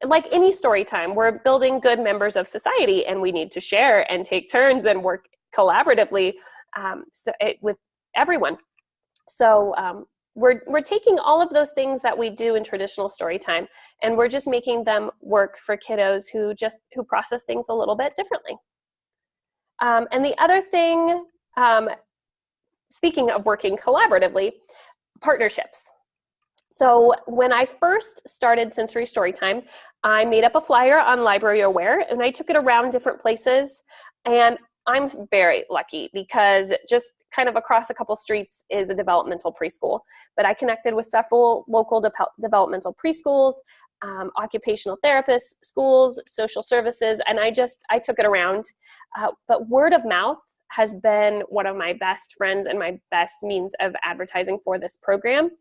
like any story time we're building good members of society and we need to share and take turns and work collaboratively um, so it, with everyone. So um, we're, we're taking all of those things that we do in traditional story time and we're just making them work for kiddos who just who process things a little bit differently. Um, and the other thing um, speaking of working collaboratively partnerships so when I first started Sensory Storytime, I made up a flyer on Library Aware and I took it around different places. And I'm very lucky because just kind of across a couple streets is a developmental preschool. But I connected with several local de developmental preschools, um, occupational therapists, schools, social services, and I just, I took it around. Uh, but word of mouth has been one of my best friends and my best means of advertising for this program.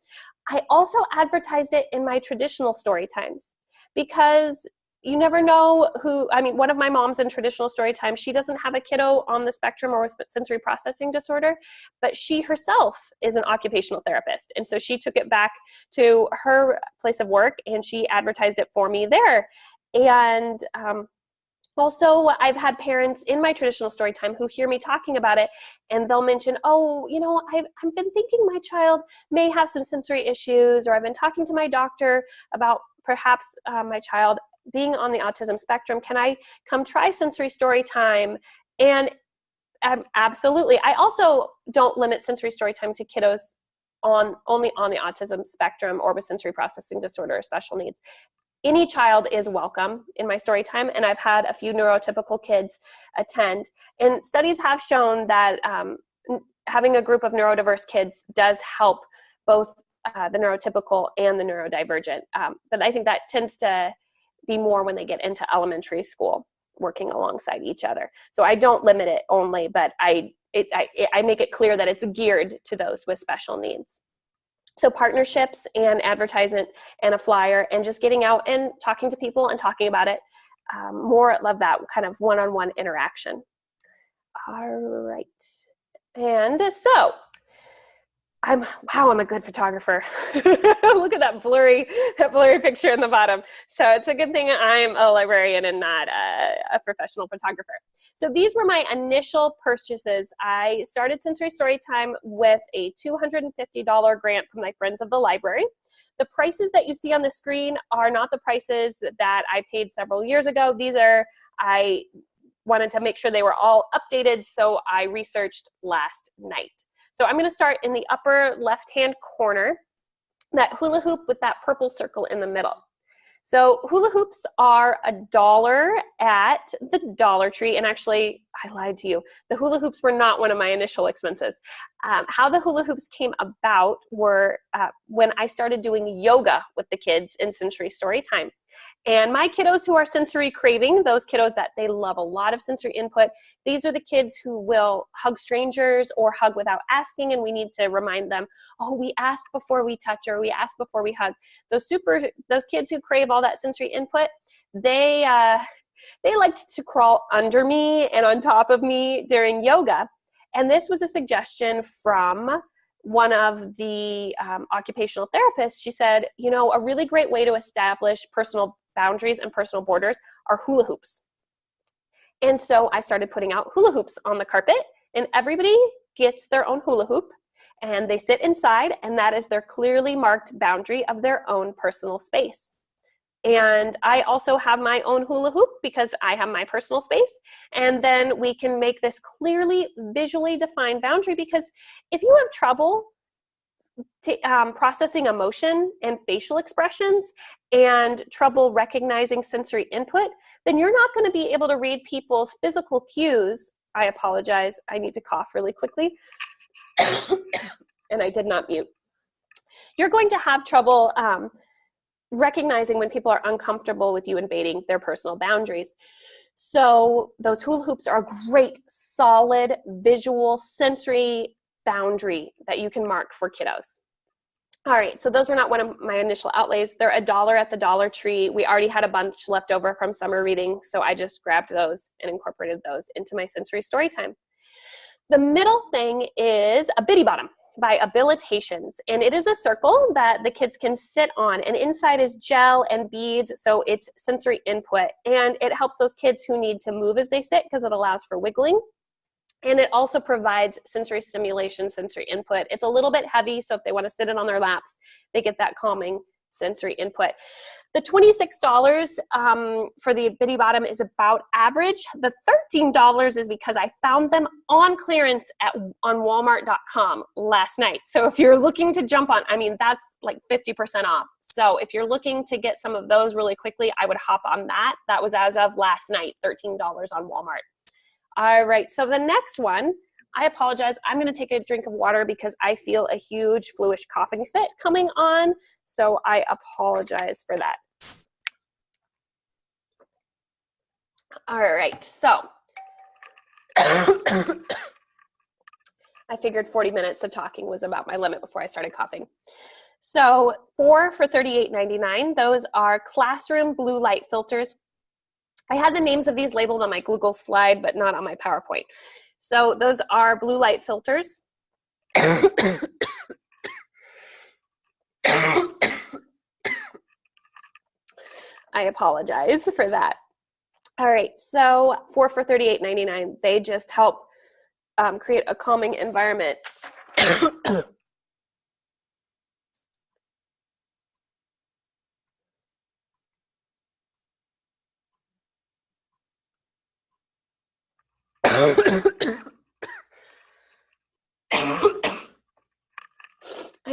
I also advertised it in my traditional story times because you never know who, I mean, one of my moms in traditional story time, she doesn't have a kiddo on the spectrum or with sensory processing disorder, but she herself is an occupational therapist. And so she took it back to her place of work and she advertised it for me there. And um, also, I've had parents in my traditional story time who hear me talking about it and they'll mention, oh, you know, I've, I've been thinking my child may have some sensory issues or I've been talking to my doctor about perhaps uh, my child being on the autism spectrum, can I come try sensory story time? And um, absolutely. I also don't limit sensory story time to kiddos on only on the autism spectrum or with sensory processing disorder or special needs. Any child is welcome in my story time, and I've had a few neurotypical kids attend. And studies have shown that um, having a group of neurodiverse kids does help both uh, the neurotypical and the neurodivergent. Um, but I think that tends to be more when they get into elementary school working alongside each other. So I don't limit it only, but I, it, I, I make it clear that it's geared to those with special needs. So partnerships and advertisement and a flyer and just getting out and talking to people and talking about it. Um, more love that kind of one-on-one -on -one interaction. All right. And so I'm wow, I'm a good photographer. Look at that blurry, that blurry picture in the bottom. So it's a good thing I'm a librarian and not a, a, professional photographer. So these were my initial purchases. I started Sensory Storytime with a $250 grant from my friends of the library. The prices that you see on the screen are not the prices that I paid several years ago. These are, I wanted to make sure they were all updated, so I researched last night. So I'm gonna start in the upper left-hand corner, that hula hoop with that purple circle in the middle. So hula hoops are a dollar at the Dollar Tree, and actually, I lied to you. The hula hoops were not one of my initial expenses. Um, how the hula hoops came about were uh, when I started doing yoga with the kids in Sensory Story Time. And my kiddos who are sensory craving, those kiddos that they love a lot of sensory input, these are the kids who will hug strangers or hug without asking and we need to remind them, oh, we ask before we touch or we ask before we hug. Those super, those kids who crave all that sensory input, they, uh, they liked to crawl under me and on top of me during yoga. And this was a suggestion from one of the um, occupational therapists, she said, you know, a really great way to establish personal boundaries and personal borders are hula hoops. And so I started putting out hula hoops on the carpet and everybody gets their own hula hoop and they sit inside and that is their clearly marked boundary of their own personal space. And I also have my own hula hoop because I have my personal space. And then we can make this clearly visually defined boundary because if you have trouble um, processing emotion and facial expressions and trouble recognizing sensory input, then you're not going to be able to read people's physical cues. I apologize. I need to cough really quickly. and I did not mute. You're going to have trouble um, recognizing when people are uncomfortable with you invading their personal boundaries. So those hula hoops are a great, solid, visual, sensory boundary that you can mark for kiddos. All right, so those were not one of my initial outlays. They're a dollar at the Dollar Tree. We already had a bunch left over from summer reading, so I just grabbed those and incorporated those into my sensory story time. The middle thing is a Bitty Bottom by Abilitations, and it is a circle that the kids can sit on, and inside is gel and beads, so it's sensory input, and it helps those kids who need to move as they sit because it allows for wiggling. And it also provides sensory stimulation, sensory input. It's a little bit heavy, so if they want to sit it on their laps, they get that calming sensory input. The $26 um, for the Bitty Bottom is about average. The $13 is because I found them on clearance at on walmart.com last night. So if you're looking to jump on, I mean, that's like 50% off. So if you're looking to get some of those really quickly, I would hop on that. That was as of last night, $13 on Walmart. All right, so the next one, I apologize. I'm gonna take a drink of water because I feel a huge fluish coughing fit coming on. So I apologize for that. All right, so I figured 40 minutes of talking was about my limit before I started coughing. So four for $38.99, those are classroom blue light filters I had the names of these labeled on my Google slide, but not on my PowerPoint. So those are blue light filters. I apologize for that. All right, so four for $38.99. They just help um, create a calming environment.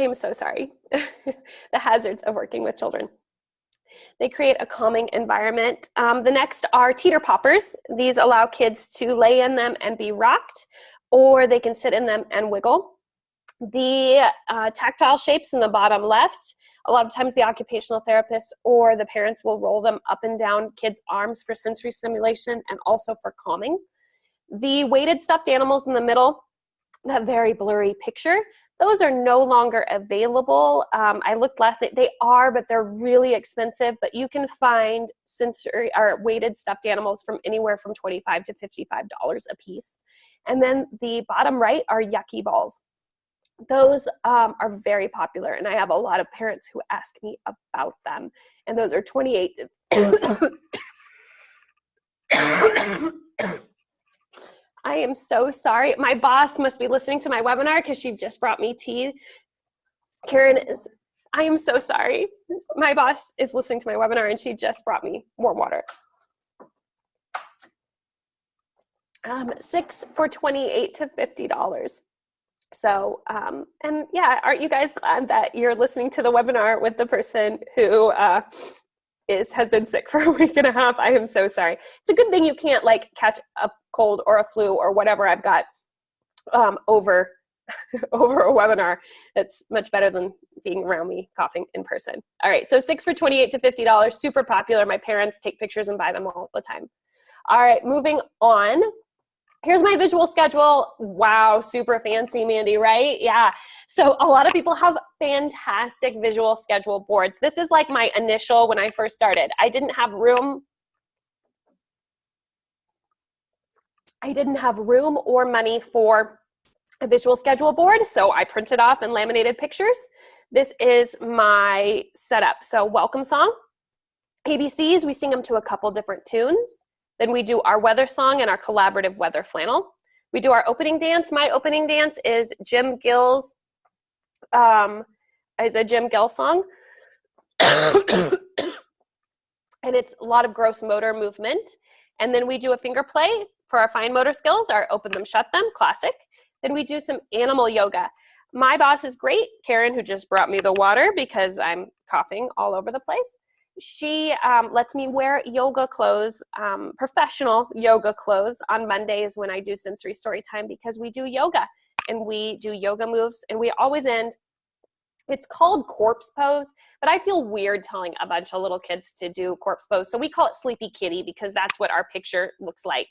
I am so sorry. the hazards of working with children. They create a calming environment. Um, the next are teeter poppers. These allow kids to lay in them and be rocked, or they can sit in them and wiggle. The uh, tactile shapes in the bottom left, a lot of times the occupational therapist or the parents will roll them up and down kids' arms for sensory stimulation and also for calming. The weighted stuffed animals in the middle, that very blurry picture, those are no longer available. Um, I looked last night, they are, but they're really expensive, but you can find sensory or weighted stuffed animals from anywhere from 25 to $55 a piece. And then the bottom right are yucky balls. Those um, are very popular and I have a lot of parents who ask me about them. And those are 28 I am so sorry. My boss must be listening to my webinar because she just brought me tea. Karen is, I am so sorry. My boss is listening to my webinar and she just brought me warm water. Um, six for 28 to $50. So, um, and yeah, aren't you guys glad that you're listening to the webinar with the person who uh, is has been sick for a week and a half. I am so sorry. It's a good thing you can't like catch a cold or a flu or whatever I've got um, over over a webinar. That's much better than being around me coughing in person. All right, so six for 28 to $50, super popular. My parents take pictures and buy them all the time. All right, moving on here's my visual schedule. Wow, super fancy, Mandy, right? Yeah. So a lot of people have fantastic visual schedule boards. This is like my initial when I first started. I didn't have room. I didn't have room or money for a visual schedule board, so I printed off and laminated pictures. This is my setup. So welcome song. ABCs, we sing them to a couple different tunes. Then we do our weather song and our collaborative weather flannel. We do our opening dance. My opening dance is Jim Gill's um, is a Jim Gill song. and it's a lot of gross motor movement. And then we do a finger play for our fine motor skills, our open them, shut them, classic. Then we do some animal yoga. My boss is great, Karen, who just brought me the water because I'm coughing all over the place. She um, lets me wear yoga clothes, um, professional yoga clothes on Mondays when I do sensory story time because we do yoga and we do yoga moves and we always end it's called corpse pose, but I feel weird telling a bunch of little kids to do corpse pose. So we call it sleepy kitty because that's what our picture looks like.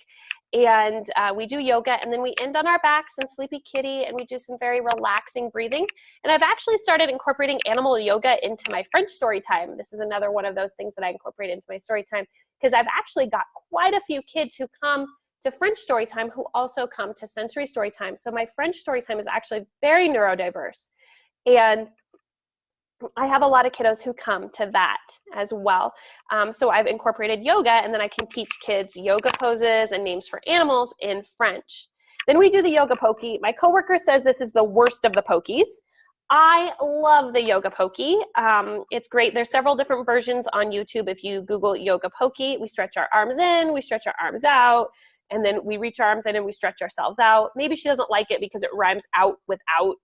And uh, we do yoga and then we end on our backs in sleepy kitty and we do some very relaxing breathing. And I've actually started incorporating animal yoga into my French story time. This is another one of those things that I incorporate into my story time because I've actually got quite a few kids who come to French story time who also come to sensory story time. So my French story time is actually very neurodiverse. And I have a lot of kiddos who come to that as well. Um, so I've incorporated yoga and then I can teach kids yoga poses and names for animals in French. Then we do the yoga pokey. My coworker says this is the worst of the pokies. I love the yoga pokey. Um, it's great. There's several different versions on YouTube. If you Google yoga pokey, we stretch our arms in, we stretch our arms out, and then we reach our arms in and we stretch ourselves out. Maybe she doesn't like it because it rhymes out without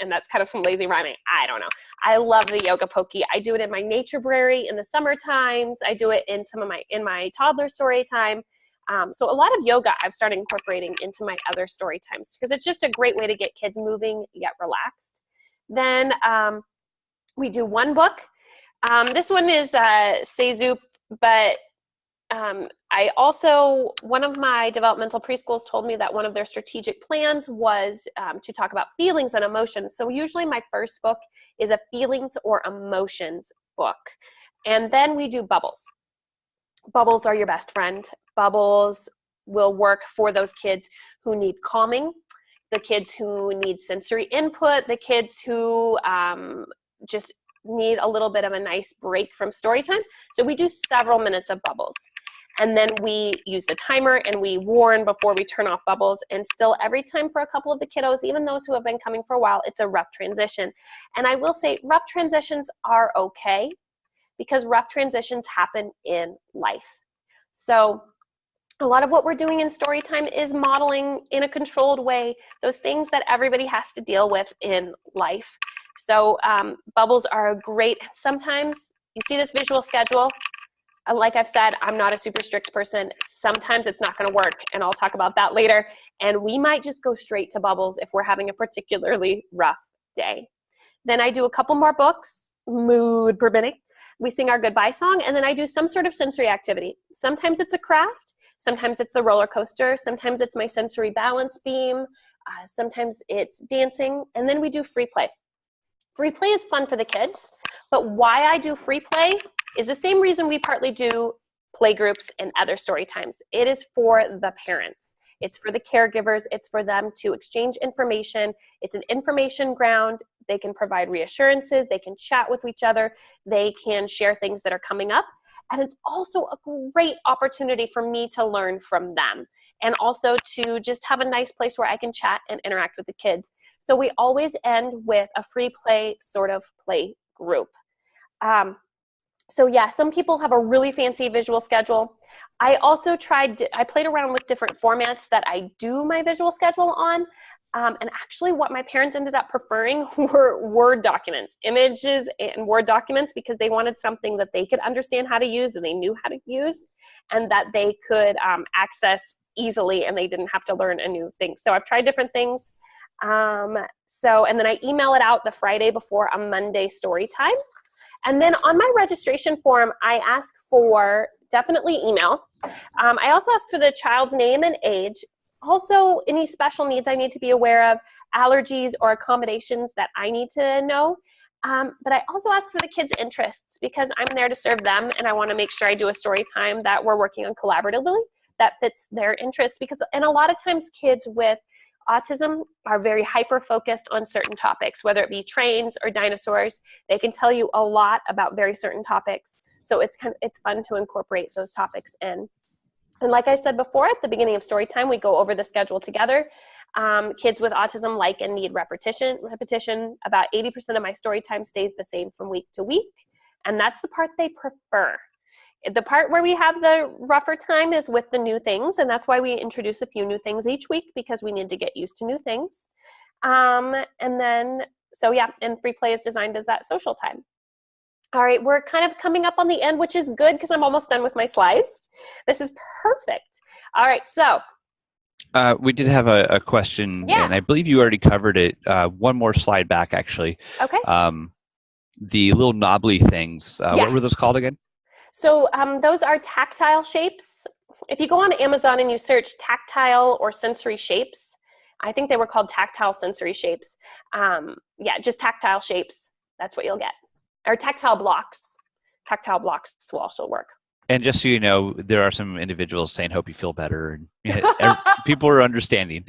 and that's kind of some lazy rhyming. I don't know. I love the yoga pokey. I do it in my nature brary in the summer times. I do it in some of my in my toddler story time. Um, so a lot of yoga I've started incorporating into my other story times because it's just a great way to get kids moving yet relaxed. Then um, we do one book. Um, this one is uh, Seizup, but um, I also, one of my developmental preschools told me that one of their strategic plans was um, to talk about feelings and emotions. So usually my first book is a feelings or emotions book. And then we do bubbles. Bubbles are your best friend. Bubbles will work for those kids who need calming, the kids who need sensory input, the kids who um, just need a little bit of a nice break from story time. So we do several minutes of bubbles. And then we use the timer and we warn before we turn off bubbles. And still every time for a couple of the kiddos, even those who have been coming for a while, it's a rough transition. And I will say rough transitions are okay because rough transitions happen in life. So a lot of what we're doing in story time is modeling in a controlled way those things that everybody has to deal with in life. So um, bubbles are great. Sometimes you see this visual schedule. Uh, like I've said, I'm not a super strict person. Sometimes it's not gonna work and I'll talk about that later. And we might just go straight to bubbles if we're having a particularly rough day. Then I do a couple more books, mood permitting. We sing our goodbye song and then I do some sort of sensory activity. Sometimes it's a craft, sometimes it's the roller coaster, sometimes it's my sensory balance beam, uh, sometimes it's dancing, and then we do free play. Free play is fun for the kids, but why I do free play is the same reason we partly do play groups and other story times. It is for the parents. It's for the caregivers. It's for them to exchange information. It's an information ground. They can provide reassurances. They can chat with each other. They can share things that are coming up. And it's also a great opportunity for me to learn from them and also to just have a nice place where I can chat and interact with the kids. So we always end with a free play sort of play group. Um, so yeah, some people have a really fancy visual schedule. I also tried, I played around with different formats that I do my visual schedule on. Um, and actually what my parents ended up preferring were Word documents, images and Word documents because they wanted something that they could understand how to use and they knew how to use and that they could um, access easily and they didn't have to learn a new thing. So I've tried different things. Um, so, and then I email it out the Friday before a Monday story time. And then on my registration form, I ask for definitely email. Um, I also ask for the child's name and age. Also, any special needs I need to be aware of, allergies or accommodations that I need to know. Um, but I also ask for the kids' interests because I'm there to serve them and I want to make sure I do a story time that we're working on collaboratively that fits their interests because and a lot of times kids with autism are very hyper focused on certain topics, whether it be trains or dinosaurs. They can tell you a lot about very certain topics. So it's kind of, it's fun to incorporate those topics in. And like I said before, at the beginning of story time, we go over the schedule together. Um, kids with autism like and need repetition. Repetition. About 80% of my story time stays the same from week to week, and that's the part they prefer. The part where we have the rougher time is with the new things, and that's why we introduce a few new things each week because we need to get used to new things. Um, and then, so yeah, and free play is designed as that social time. All right, we're kind of coming up on the end, which is good because I'm almost done with my slides. This is perfect. All right, so. Uh, we did have a, a question, Yeah. and I believe you already covered it. Uh, one more slide back, actually. Okay. Um, the little knobbly things. Uh, Yeah. What were those called again? So um, those are tactile shapes. If you go on Amazon and you search tactile or sensory shapes, I think they were called tactile sensory shapes. Um, yeah, just tactile shapes. That's what you'll get. Or tactile blocks. Tactile blocks will also work. And just so you know, there are some individuals saying, "Hope you feel better," and people are understanding.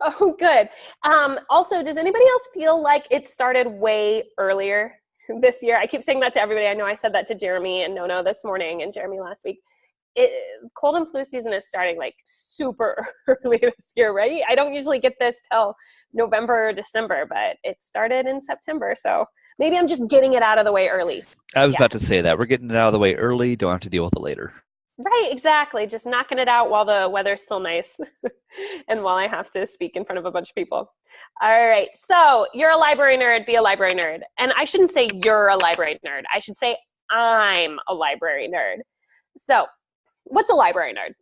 Oh, good. Um, also, does anybody else feel like it started way earlier this year? I keep saying that to everybody. I know I said that to Jeremy and Nona this morning and Jeremy last week. It, cold and flu season is starting like super early this year, right? I don't usually get this till November or December, but it started in September. So maybe I'm just getting it out of the way early. I was Yeah. about to say that we're getting it out of the way early. Don't have to deal with it later. Right, exactly. Just knocking it out while the weather's still nice and while I have to speak in front of a bunch of people. All right, so you're a library nerd, be a library nerd. And I shouldn't say you're a library nerd, I should say I'm a library nerd. So, what's a library nerd?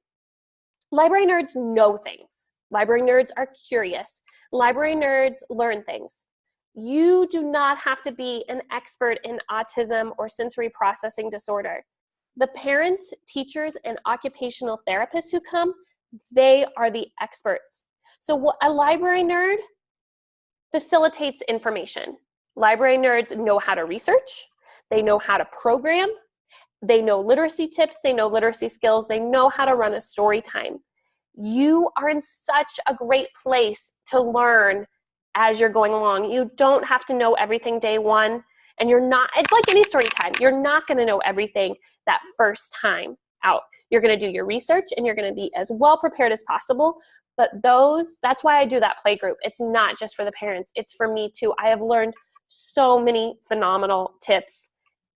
Library nerds know things, library nerds are curious, library nerds learn things. You do not have to be an expert in autism or sensory processing disorder the parents, teachers, and occupational therapists who come, they are the experts. So, a library nerd facilitates information. Library nerds know how to research, they know how to program, they know literacy tips, they know literacy skills, they know how to run a story time. You are in such a great place to learn as you're going along. You don't have to know everything day one, and you're not, it's like any story time. You're not going to know everything that first time out. You're going to do your research and you're going to be as well prepared as possible. But those, that's why I do that play group. It's not just for the parents, it's for me too. I have learned so many phenomenal tips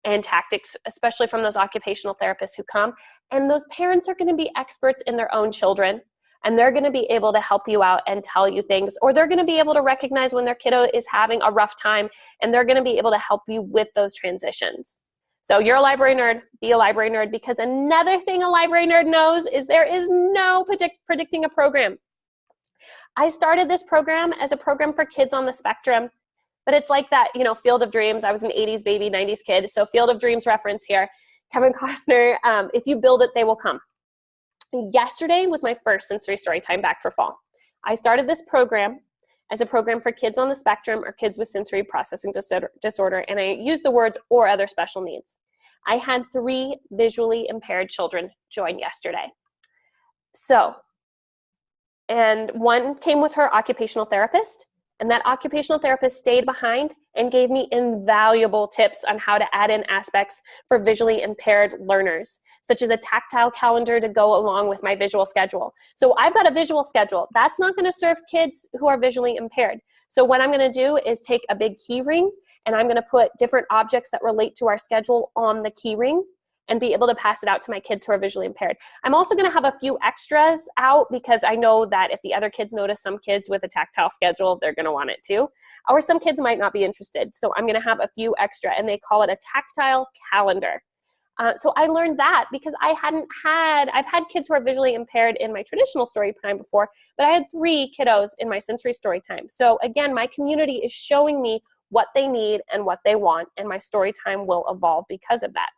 and tactics, especially from those occupational therapists who come. And those parents are going to be experts in their own children. And they're going to be able to help you out and tell you things, or they're going to be able to recognize when their kiddo is having a rough time, and they're going to be able to help you with those transitions. So you're a library nerd, be a library nerd because another thing a library nerd knows is there is no predict- predicting a program. I started this program as a program for kids on the spectrum, but it's like that, you know, Field of Dreams. I was an 80s baby, 90s kid, so Field of Dreams reference here. Kevin Costner, um, if you build it, they will come. Yesterday was my first sensory story time back for fall. I started this program as a program for kids on the spectrum or kids with sensory processing disorder, and I use the words or other special needs. I had three visually impaired children join yesterday. So, and one came with her occupational therapist, and that occupational therapist stayed behind and gave me invaluable tips on how to add in aspects for visually impaired learners, such as a tactile calendar to go along with my visual schedule. So I've got a visual schedule. That's not going to serve kids who are visually impaired. So what I'm going to do is take a big key ring and I'm going to put different objects that relate to our schedule on the key ring and be able to pass it out to my kids who are visually impaired. I'm also going to have a few extras out because I know that if the other kids notice some kids with a tactile schedule, they're going to want it too. Or some kids might not be interested. So I'm going to have a few extra and they call it a tactile calendar. Uh, so I learned that because I hadn't had, I've had kids who are visually impaired in my traditional story time before, but I had three kiddos in my sensory story time. So again, my community is showing me what they need and what they want, and my story time will evolve because of that.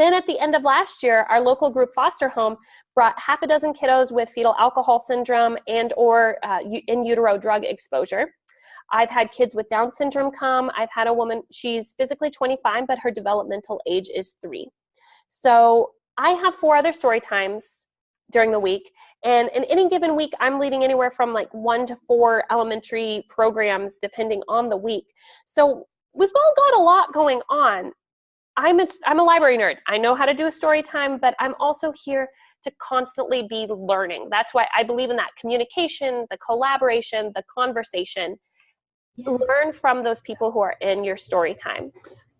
Then at the end of last year, our local group foster home brought half a dozen kiddos with fetal alcohol syndrome and or uh, in utero drug exposure. I've had kids with Down syndrome come. I've had a woman, she's physically 25, but her developmental age is three. So I have four other story times during the week. And in any given week, I'm leading anywhere from like one to four elementary programs, depending on the week. So we've all got a lot going on. I'm a, I'm a library nerd. I know how to do a story time, but I'm also here to constantly be learning. That's why I believe in that communication, the collaboration, the conversation. Learn from those people who are in your story time.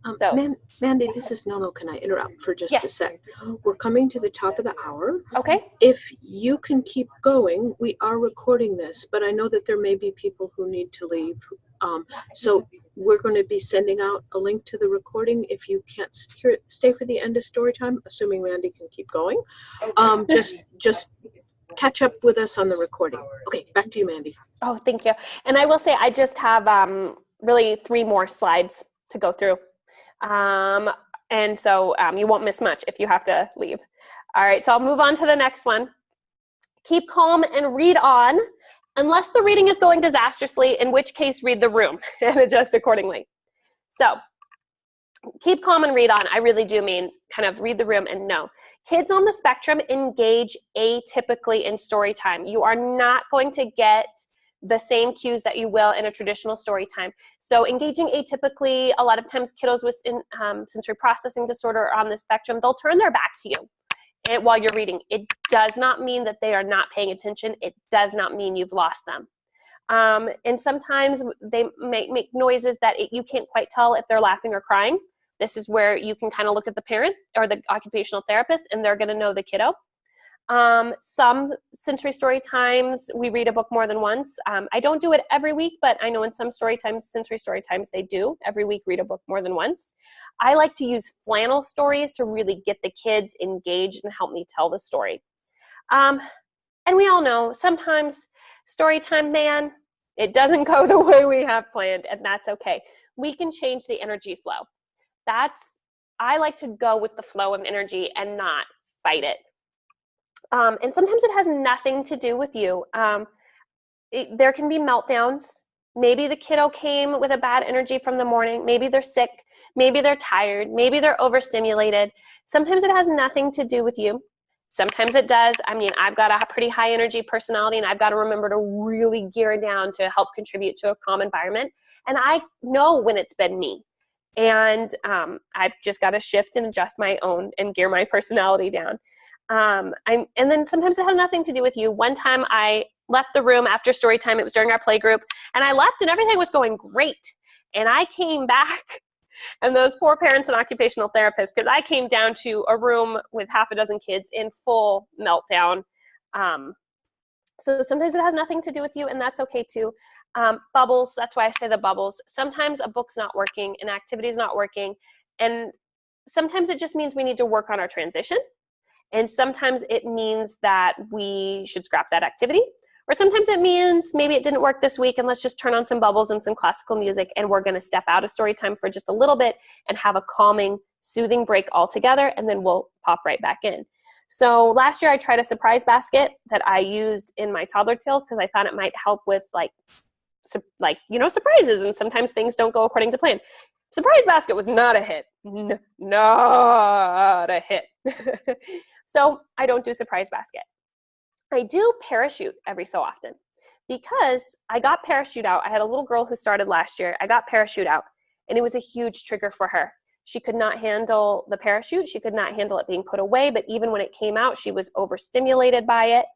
Um, So- Man- Mandy, this is Nona. Can I interrupt for just a sec? We're coming to the top of the hour. Okay? If you can keep going, we are recording this, but I know that there may be people who need to leave. Um, so we're going to be sending out a link to the recording. If you can't hear stay for the end of story time, assuming Mandy can keep going. Um, just, just catch up with us on the recording. Okay, back to you, Mandy. Oh, thank you. And I will say, I just have um, really three more slides to go through. Um, and so um, you won't miss much if you have to leave. All right, so I'll move on to the next one. Keep calm and read on, unless the reading is going disastrously, in which case read the room and adjust accordingly. So keep calm and read on. I really do mean kind of read the room and know. Kids on the spectrum engage atypically in story time. You are not going to get the same cues that you will in a traditional story time. So engaging atypically, a lot of times kiddos with um, sensory processing disorder on the spectrum, they'll turn their back to you and, while you're reading. It does not mean that they are not paying attention. It does not mean you've lost them. Um, and sometimes they make, make noises that it, you can't quite tell if they're laughing or crying. This is where you can kind of look at the parent or the occupational therapist and they're gonna know the kiddo. Um, some sensory story times, we read a book more than once. Um, I don't do it every week, but I know in some story times, sensory story times, they do every week read a book more than once. I like to use flannel stories to really get the kids engaged and help me tell the story. Um, and we all know sometimes story time, man, it doesn't go the way we have planned, and that's okay. We can change the energy flow. That's, I like to go with the flow of energy and not fight it. Um, and sometimes it has nothing to do with you. Um, it, there can be meltdowns. Maybe the kiddo came with a bad energy from the morning. Maybe they're sick. Maybe they're tired. Maybe they're overstimulated. Sometimes it has nothing to do with you. Sometimes it does. I mean, I've got a pretty high energy personality and I've got to remember to really gear down to help contribute to a calm environment. And I know when it's been me. And um, I've just got to shift and adjust my own and gear my personality down. Um, I'm, and then sometimes it has nothing to do with you. One time I left the room after story time, it was during our play group, and I left and everything was going great. And I came back, and those poor parents and occupational therapists, because I came down to a room with half a dozen kids in full meltdown. Um, so sometimes it has nothing to do with you, and that's okay too. Um, bubbles, that's why I say the bubbles. Sometimes a book's not working, an activity's not working, and sometimes it just means we need to work on our transition. And sometimes it means that we should scrap that activity. Or sometimes it means maybe it didn't work this week and let's just turn on some bubbles and some classical music and we're gonna step out of story time for just a little bit and have a calming, soothing break altogether and then we'll pop right back in. So last year I tried a surprise basket that I used in my toddler tales because I thought it might help with like, like you know, surprises and sometimes things don't go according to plan. Surprise basket was not a hit. N not a hit. so I don't do surprise basket. I do parachute every so often because I got parachute out. I had a little girl who started last year. I got parachute out and it was a huge trigger for her. She could not handle the parachute. She could not handle it being put away, but even when it came out, she was overstimulated by it.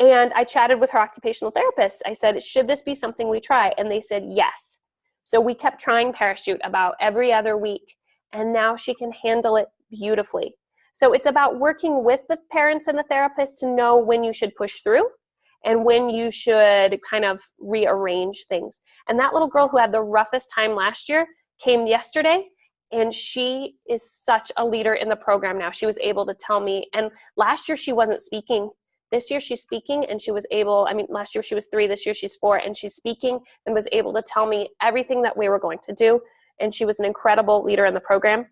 And I chatted with her occupational therapist. I said, should this be something we try? And they said, yes. So we kept trying parachute about every other week, and now she can handle it beautifully. So it's about working with the parents and the therapist to know when you should push through and when you should kind of rearrange things. And that little girl who had the roughest time last year came yesterday and she is such a leader in the program now. She was able to tell me, and last year she wasn't speaking. This year she's speaking and she was able, I mean, last year she was three, this year she's four, and she's speaking and was able to tell me everything that we were going to do. And she was an incredible leader in the program.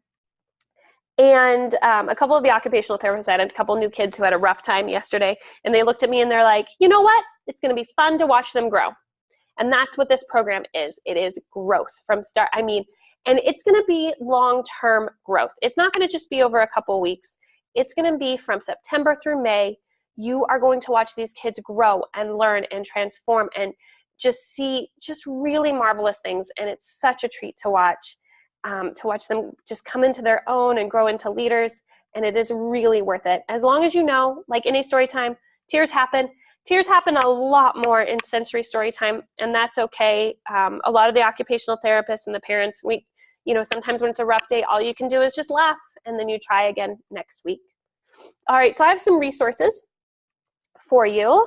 And um, a couple of the occupational therapists I had a couple new kids who had a rough time yesterday, and they looked at me and they're like, you know what? It's going to be fun to watch them grow. And that's what this program is. It is growth from start. I mean, and it's going to be long-term growth. It's not going to just be over a couple weeks. It's going to be from September through May. You are going to watch these kids grow and learn and transform and just see just really marvelous things. And it's such a treat to watch um, to watch them just come into their own and grow into leaders. and it is really worth it. As long as you know, like in a story time, tears happen. Tears happen a lot more in sensory story time, and that's okay. Um, a lot of the occupational therapists and the parents, we, you know, sometimes when it's a rough day, all you can do is just laugh, and then you try again next week. All right, so I have some resources for you.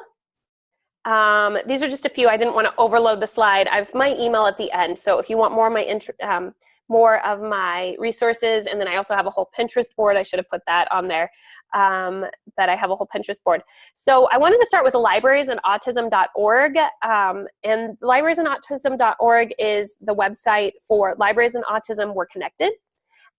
Um, these are just a few. I didn't want to overload the slide. I have my email at the end, so if you want more of my um, more of my resources, and then I also have a whole Pinterest board. I should have put that on there. Um, that I have a whole Pinterest board. So I wanted to start with the libraries and autism.org. Um, and libraries and autism.org is the website for Libraries and Autism We're Connected.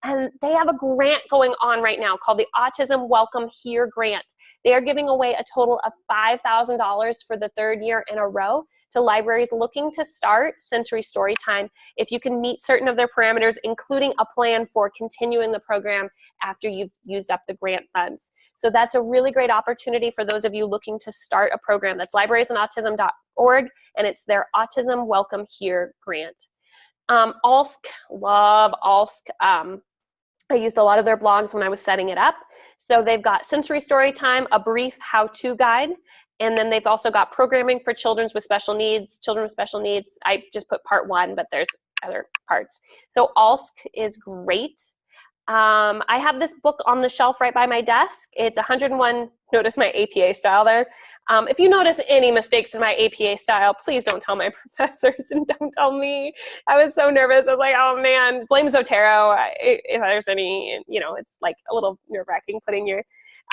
And they have a grant going on right now called the Autism Welcome Here Grant. They are giving away a total of $5,000 for the third year in a row to libraries looking to start sensory story time if you can meet certain of their parameters, including a plan for continuing the program after you've used up the grant funds. So that's a really great opportunity for those of you looking to start a program. That's librariesandautism.org, and it's their Autism Welcome Here grant. Um, ALSC, love ALSC. Um, I used a lot of their blogs when I was setting it up. So they've got sensory story time, a brief how-to guide, and then they've also got programming for children with special needs, children with special needs. I just put part one, but there's other parts. So ALSC is great. Um, I have this book on the shelf right by my desk. It's 101, notice my APA style there. Um, if you notice any mistakes in my APA style, please don't tell my professors and don't tell me. I was so nervous. I was like, oh man, blame Zotero. If there's any, you know, it's like a little nerve wracking putting your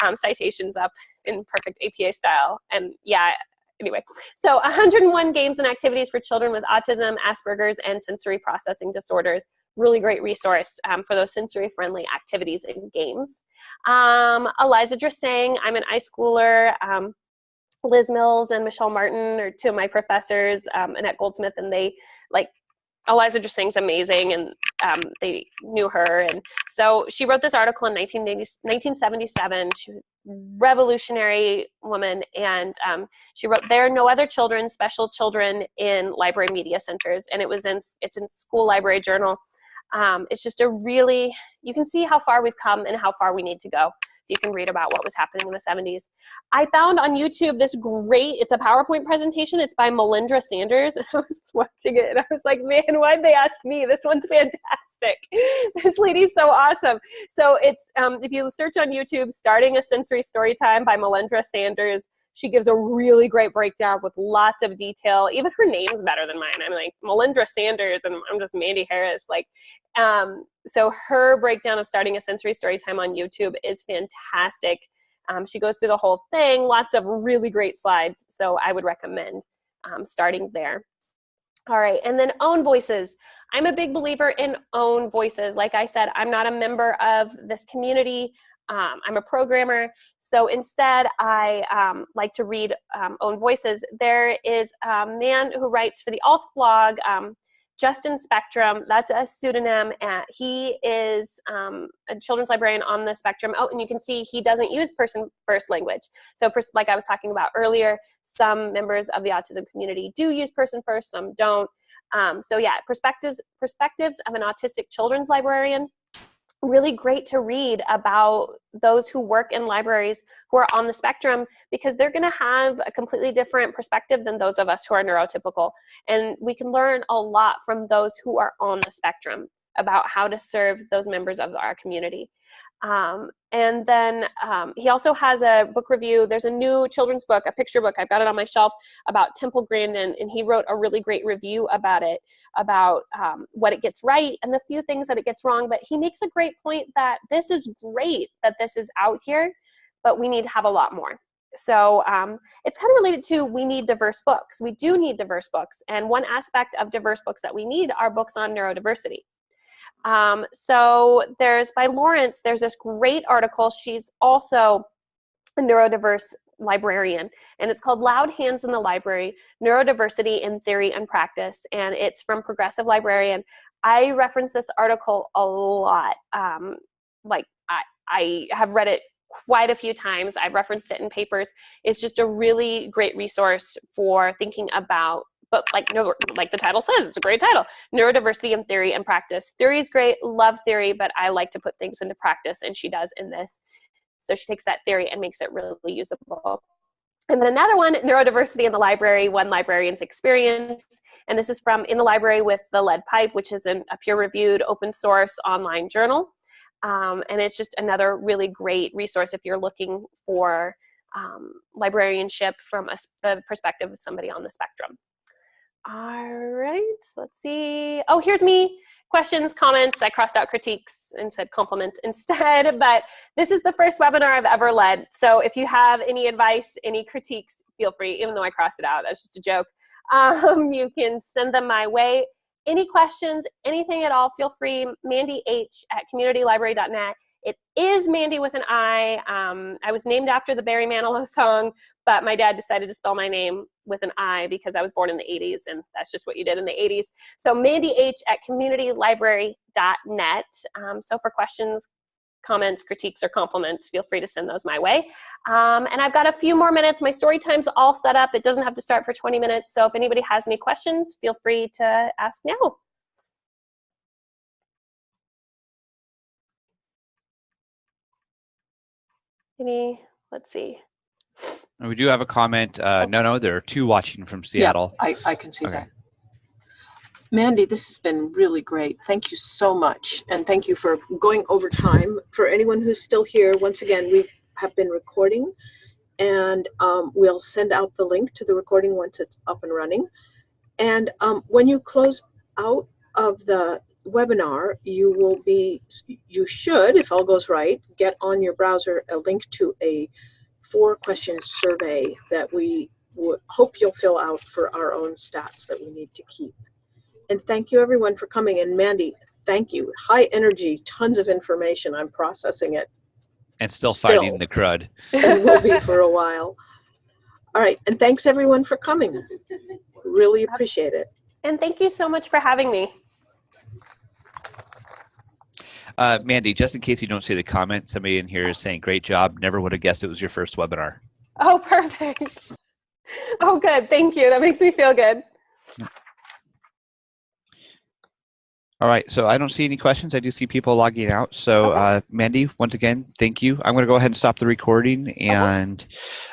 um, citations up in perfect APA style. And yeah, anyway, so 101 games and activities for children with autism, Asperger's, and sensory processing disorders. Really great resource um, for those sensory friendly activities and games. Um, Eliza Dresang, I'm an iSchooler. Um, Liz Mills and Michelle Martin are two of my professors, um, Annette Goldsmith, and they like Eliza Dresang's amazing and um, they knew her. And so she wrote this article in 1977. She was revolutionary woman. And um, she wrote, there are no other children, special children in library media centers. And it was in, it's in school library journal. Um, it's just a really, you can see how far we've come and how far we need to go you can read about what was happening in the 70s. I found on YouTube this great, it's a PowerPoint presentation. It's by Melindra Sanders. I was watching it and I was like, man, why'd they ask me? This one's fantastic. this lady's so awesome. So it's, um, if you search on YouTube, Starting a Sensory Story Time by Melindra Sanders, she gives a really great breakdown with lots of detail. Even her name's better than mine. I'm like Melindra Sanders and I'm just Mandy Harris. Like, um, so her breakdown of starting a sensory story time on YouTube is fantastic. Um, she goes through the whole thing, lots of really great slides. So I would recommend um, starting there. All right, and then own voices. I'm a big believer in own voices. Like I said, I'm not a member of this community. Um, I'm a programmer, so instead I um, like to read um, own voices. There is a man who writes for the ALSC blog, um, Justin Spectrum, that's a pseudonym. And he is um, a children's librarian on the spectrum. Oh, and you can see he doesn't use person first language. So like I was talking about earlier, some members of the autism community do use person first, some don't. Um, so yeah, perspectives, perspectives of an autistic children's librarian really great to read about those who work in libraries who are on the spectrum because they're going to have a completely different perspective than those of us who are neurotypical. And we can learn a lot from those who are on the spectrum about how to serve those members of our community. Um, and then um, he also has a book review. There's a new children's book, a picture book. I've got it on my shelf about Temple Grandin, and he wrote a really great review about it, about um, what it gets right and the few things that it gets wrong. But he makes a great point that this is great that this is out here, but we need to have a lot more. So um, it's kind of related to we need diverse books. We do need diverse books. And one aspect of diverse books that we need are books on neurodiversity. Um, so there's, by Lawrence, there's this great article. She's also a neurodiverse librarian and it's called Loud Hands in the Library, Neurodiversity in Theory and Practice and it's from Progressive Librarian. I reference this article a lot. Um, like I, I have read it quite a few times. I've referenced it in papers. It's just a really great resource for thinking about but like no, like the title says, it's a great title. Neurodiversity in theory and practice. Theory is great, love theory, but I like to put things into practice, and she does in this. So she takes that theory and makes it really usable. And then another one, neurodiversity in the library, one librarian's experience. And this is from In the Library with the Lead Pipe, which is an, a peer-reviewed open source online journal. Um, and it's just another really great resource if you're looking for um, librarianship from a, the perspective of somebody on the spectrum. All right, let's see. Oh, here's me. Questions, comments. I crossed out critiques and said compliments instead, but this is the first webinar I've ever led. So if you have any advice, any critiques, feel free, even though I crossed it out, that's just a joke. Um, you can send them my way. Any questions, anything at all, feel free, Mandy H at communitylibrary.net. It is Mandy with an I. Um, I was named after the Barry Manilow song, but my dad decided to spell my name with an I because I was born in the 80s, and that's just what you did in the 80s. So Mandy H at communitylibrary.net. Um, so for questions, comments, critiques, or compliments, feel free to send those my way. Um, and I've got a few more minutes. My story time's all set up. It doesn't have to start for 20 minutes. So if anybody has any questions, feel free to ask now. Any, let's see. And we do have a comment. Uh, no, no, there are two watching from Seattle. Yeah, I, I can see Okay. that. Mandy, this has been really great. Thank you so much. And thank you for going over time. For anyone who's still here, once again, we have been recording and um, we'll send out the link to the recording once it's up and running. And um, when you close out of the webinar, you will be, you should, if all goes right, get on your browser a link to a four question survey that we hope you'll fill out for our own stats that we need to keep. And thank you everyone for coming. And Mandy, thank you. High energy, tons of information. I'm processing it And still, Still. fighting the crud. and will be for a while. All right. And thanks everyone for coming. Really appreciate it. And thank you so much for having me. Uh, Mandy, just in case you don't see the comment, somebody in here is saying, great job. Never would have guessed it was your first webinar. Oh, perfect. Oh, good. Thank you. That makes me feel good. All right, so I don't see any questions. I do see people logging out. So, Okay. uh, Mandy, once again, thank you. I'm going to go ahead and stop the recording, and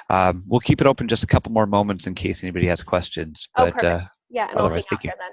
um, we'll keep it open just a couple more moments in case anybody has questions. Oh, But uh. Yeah, and Otherwise, thank you. then.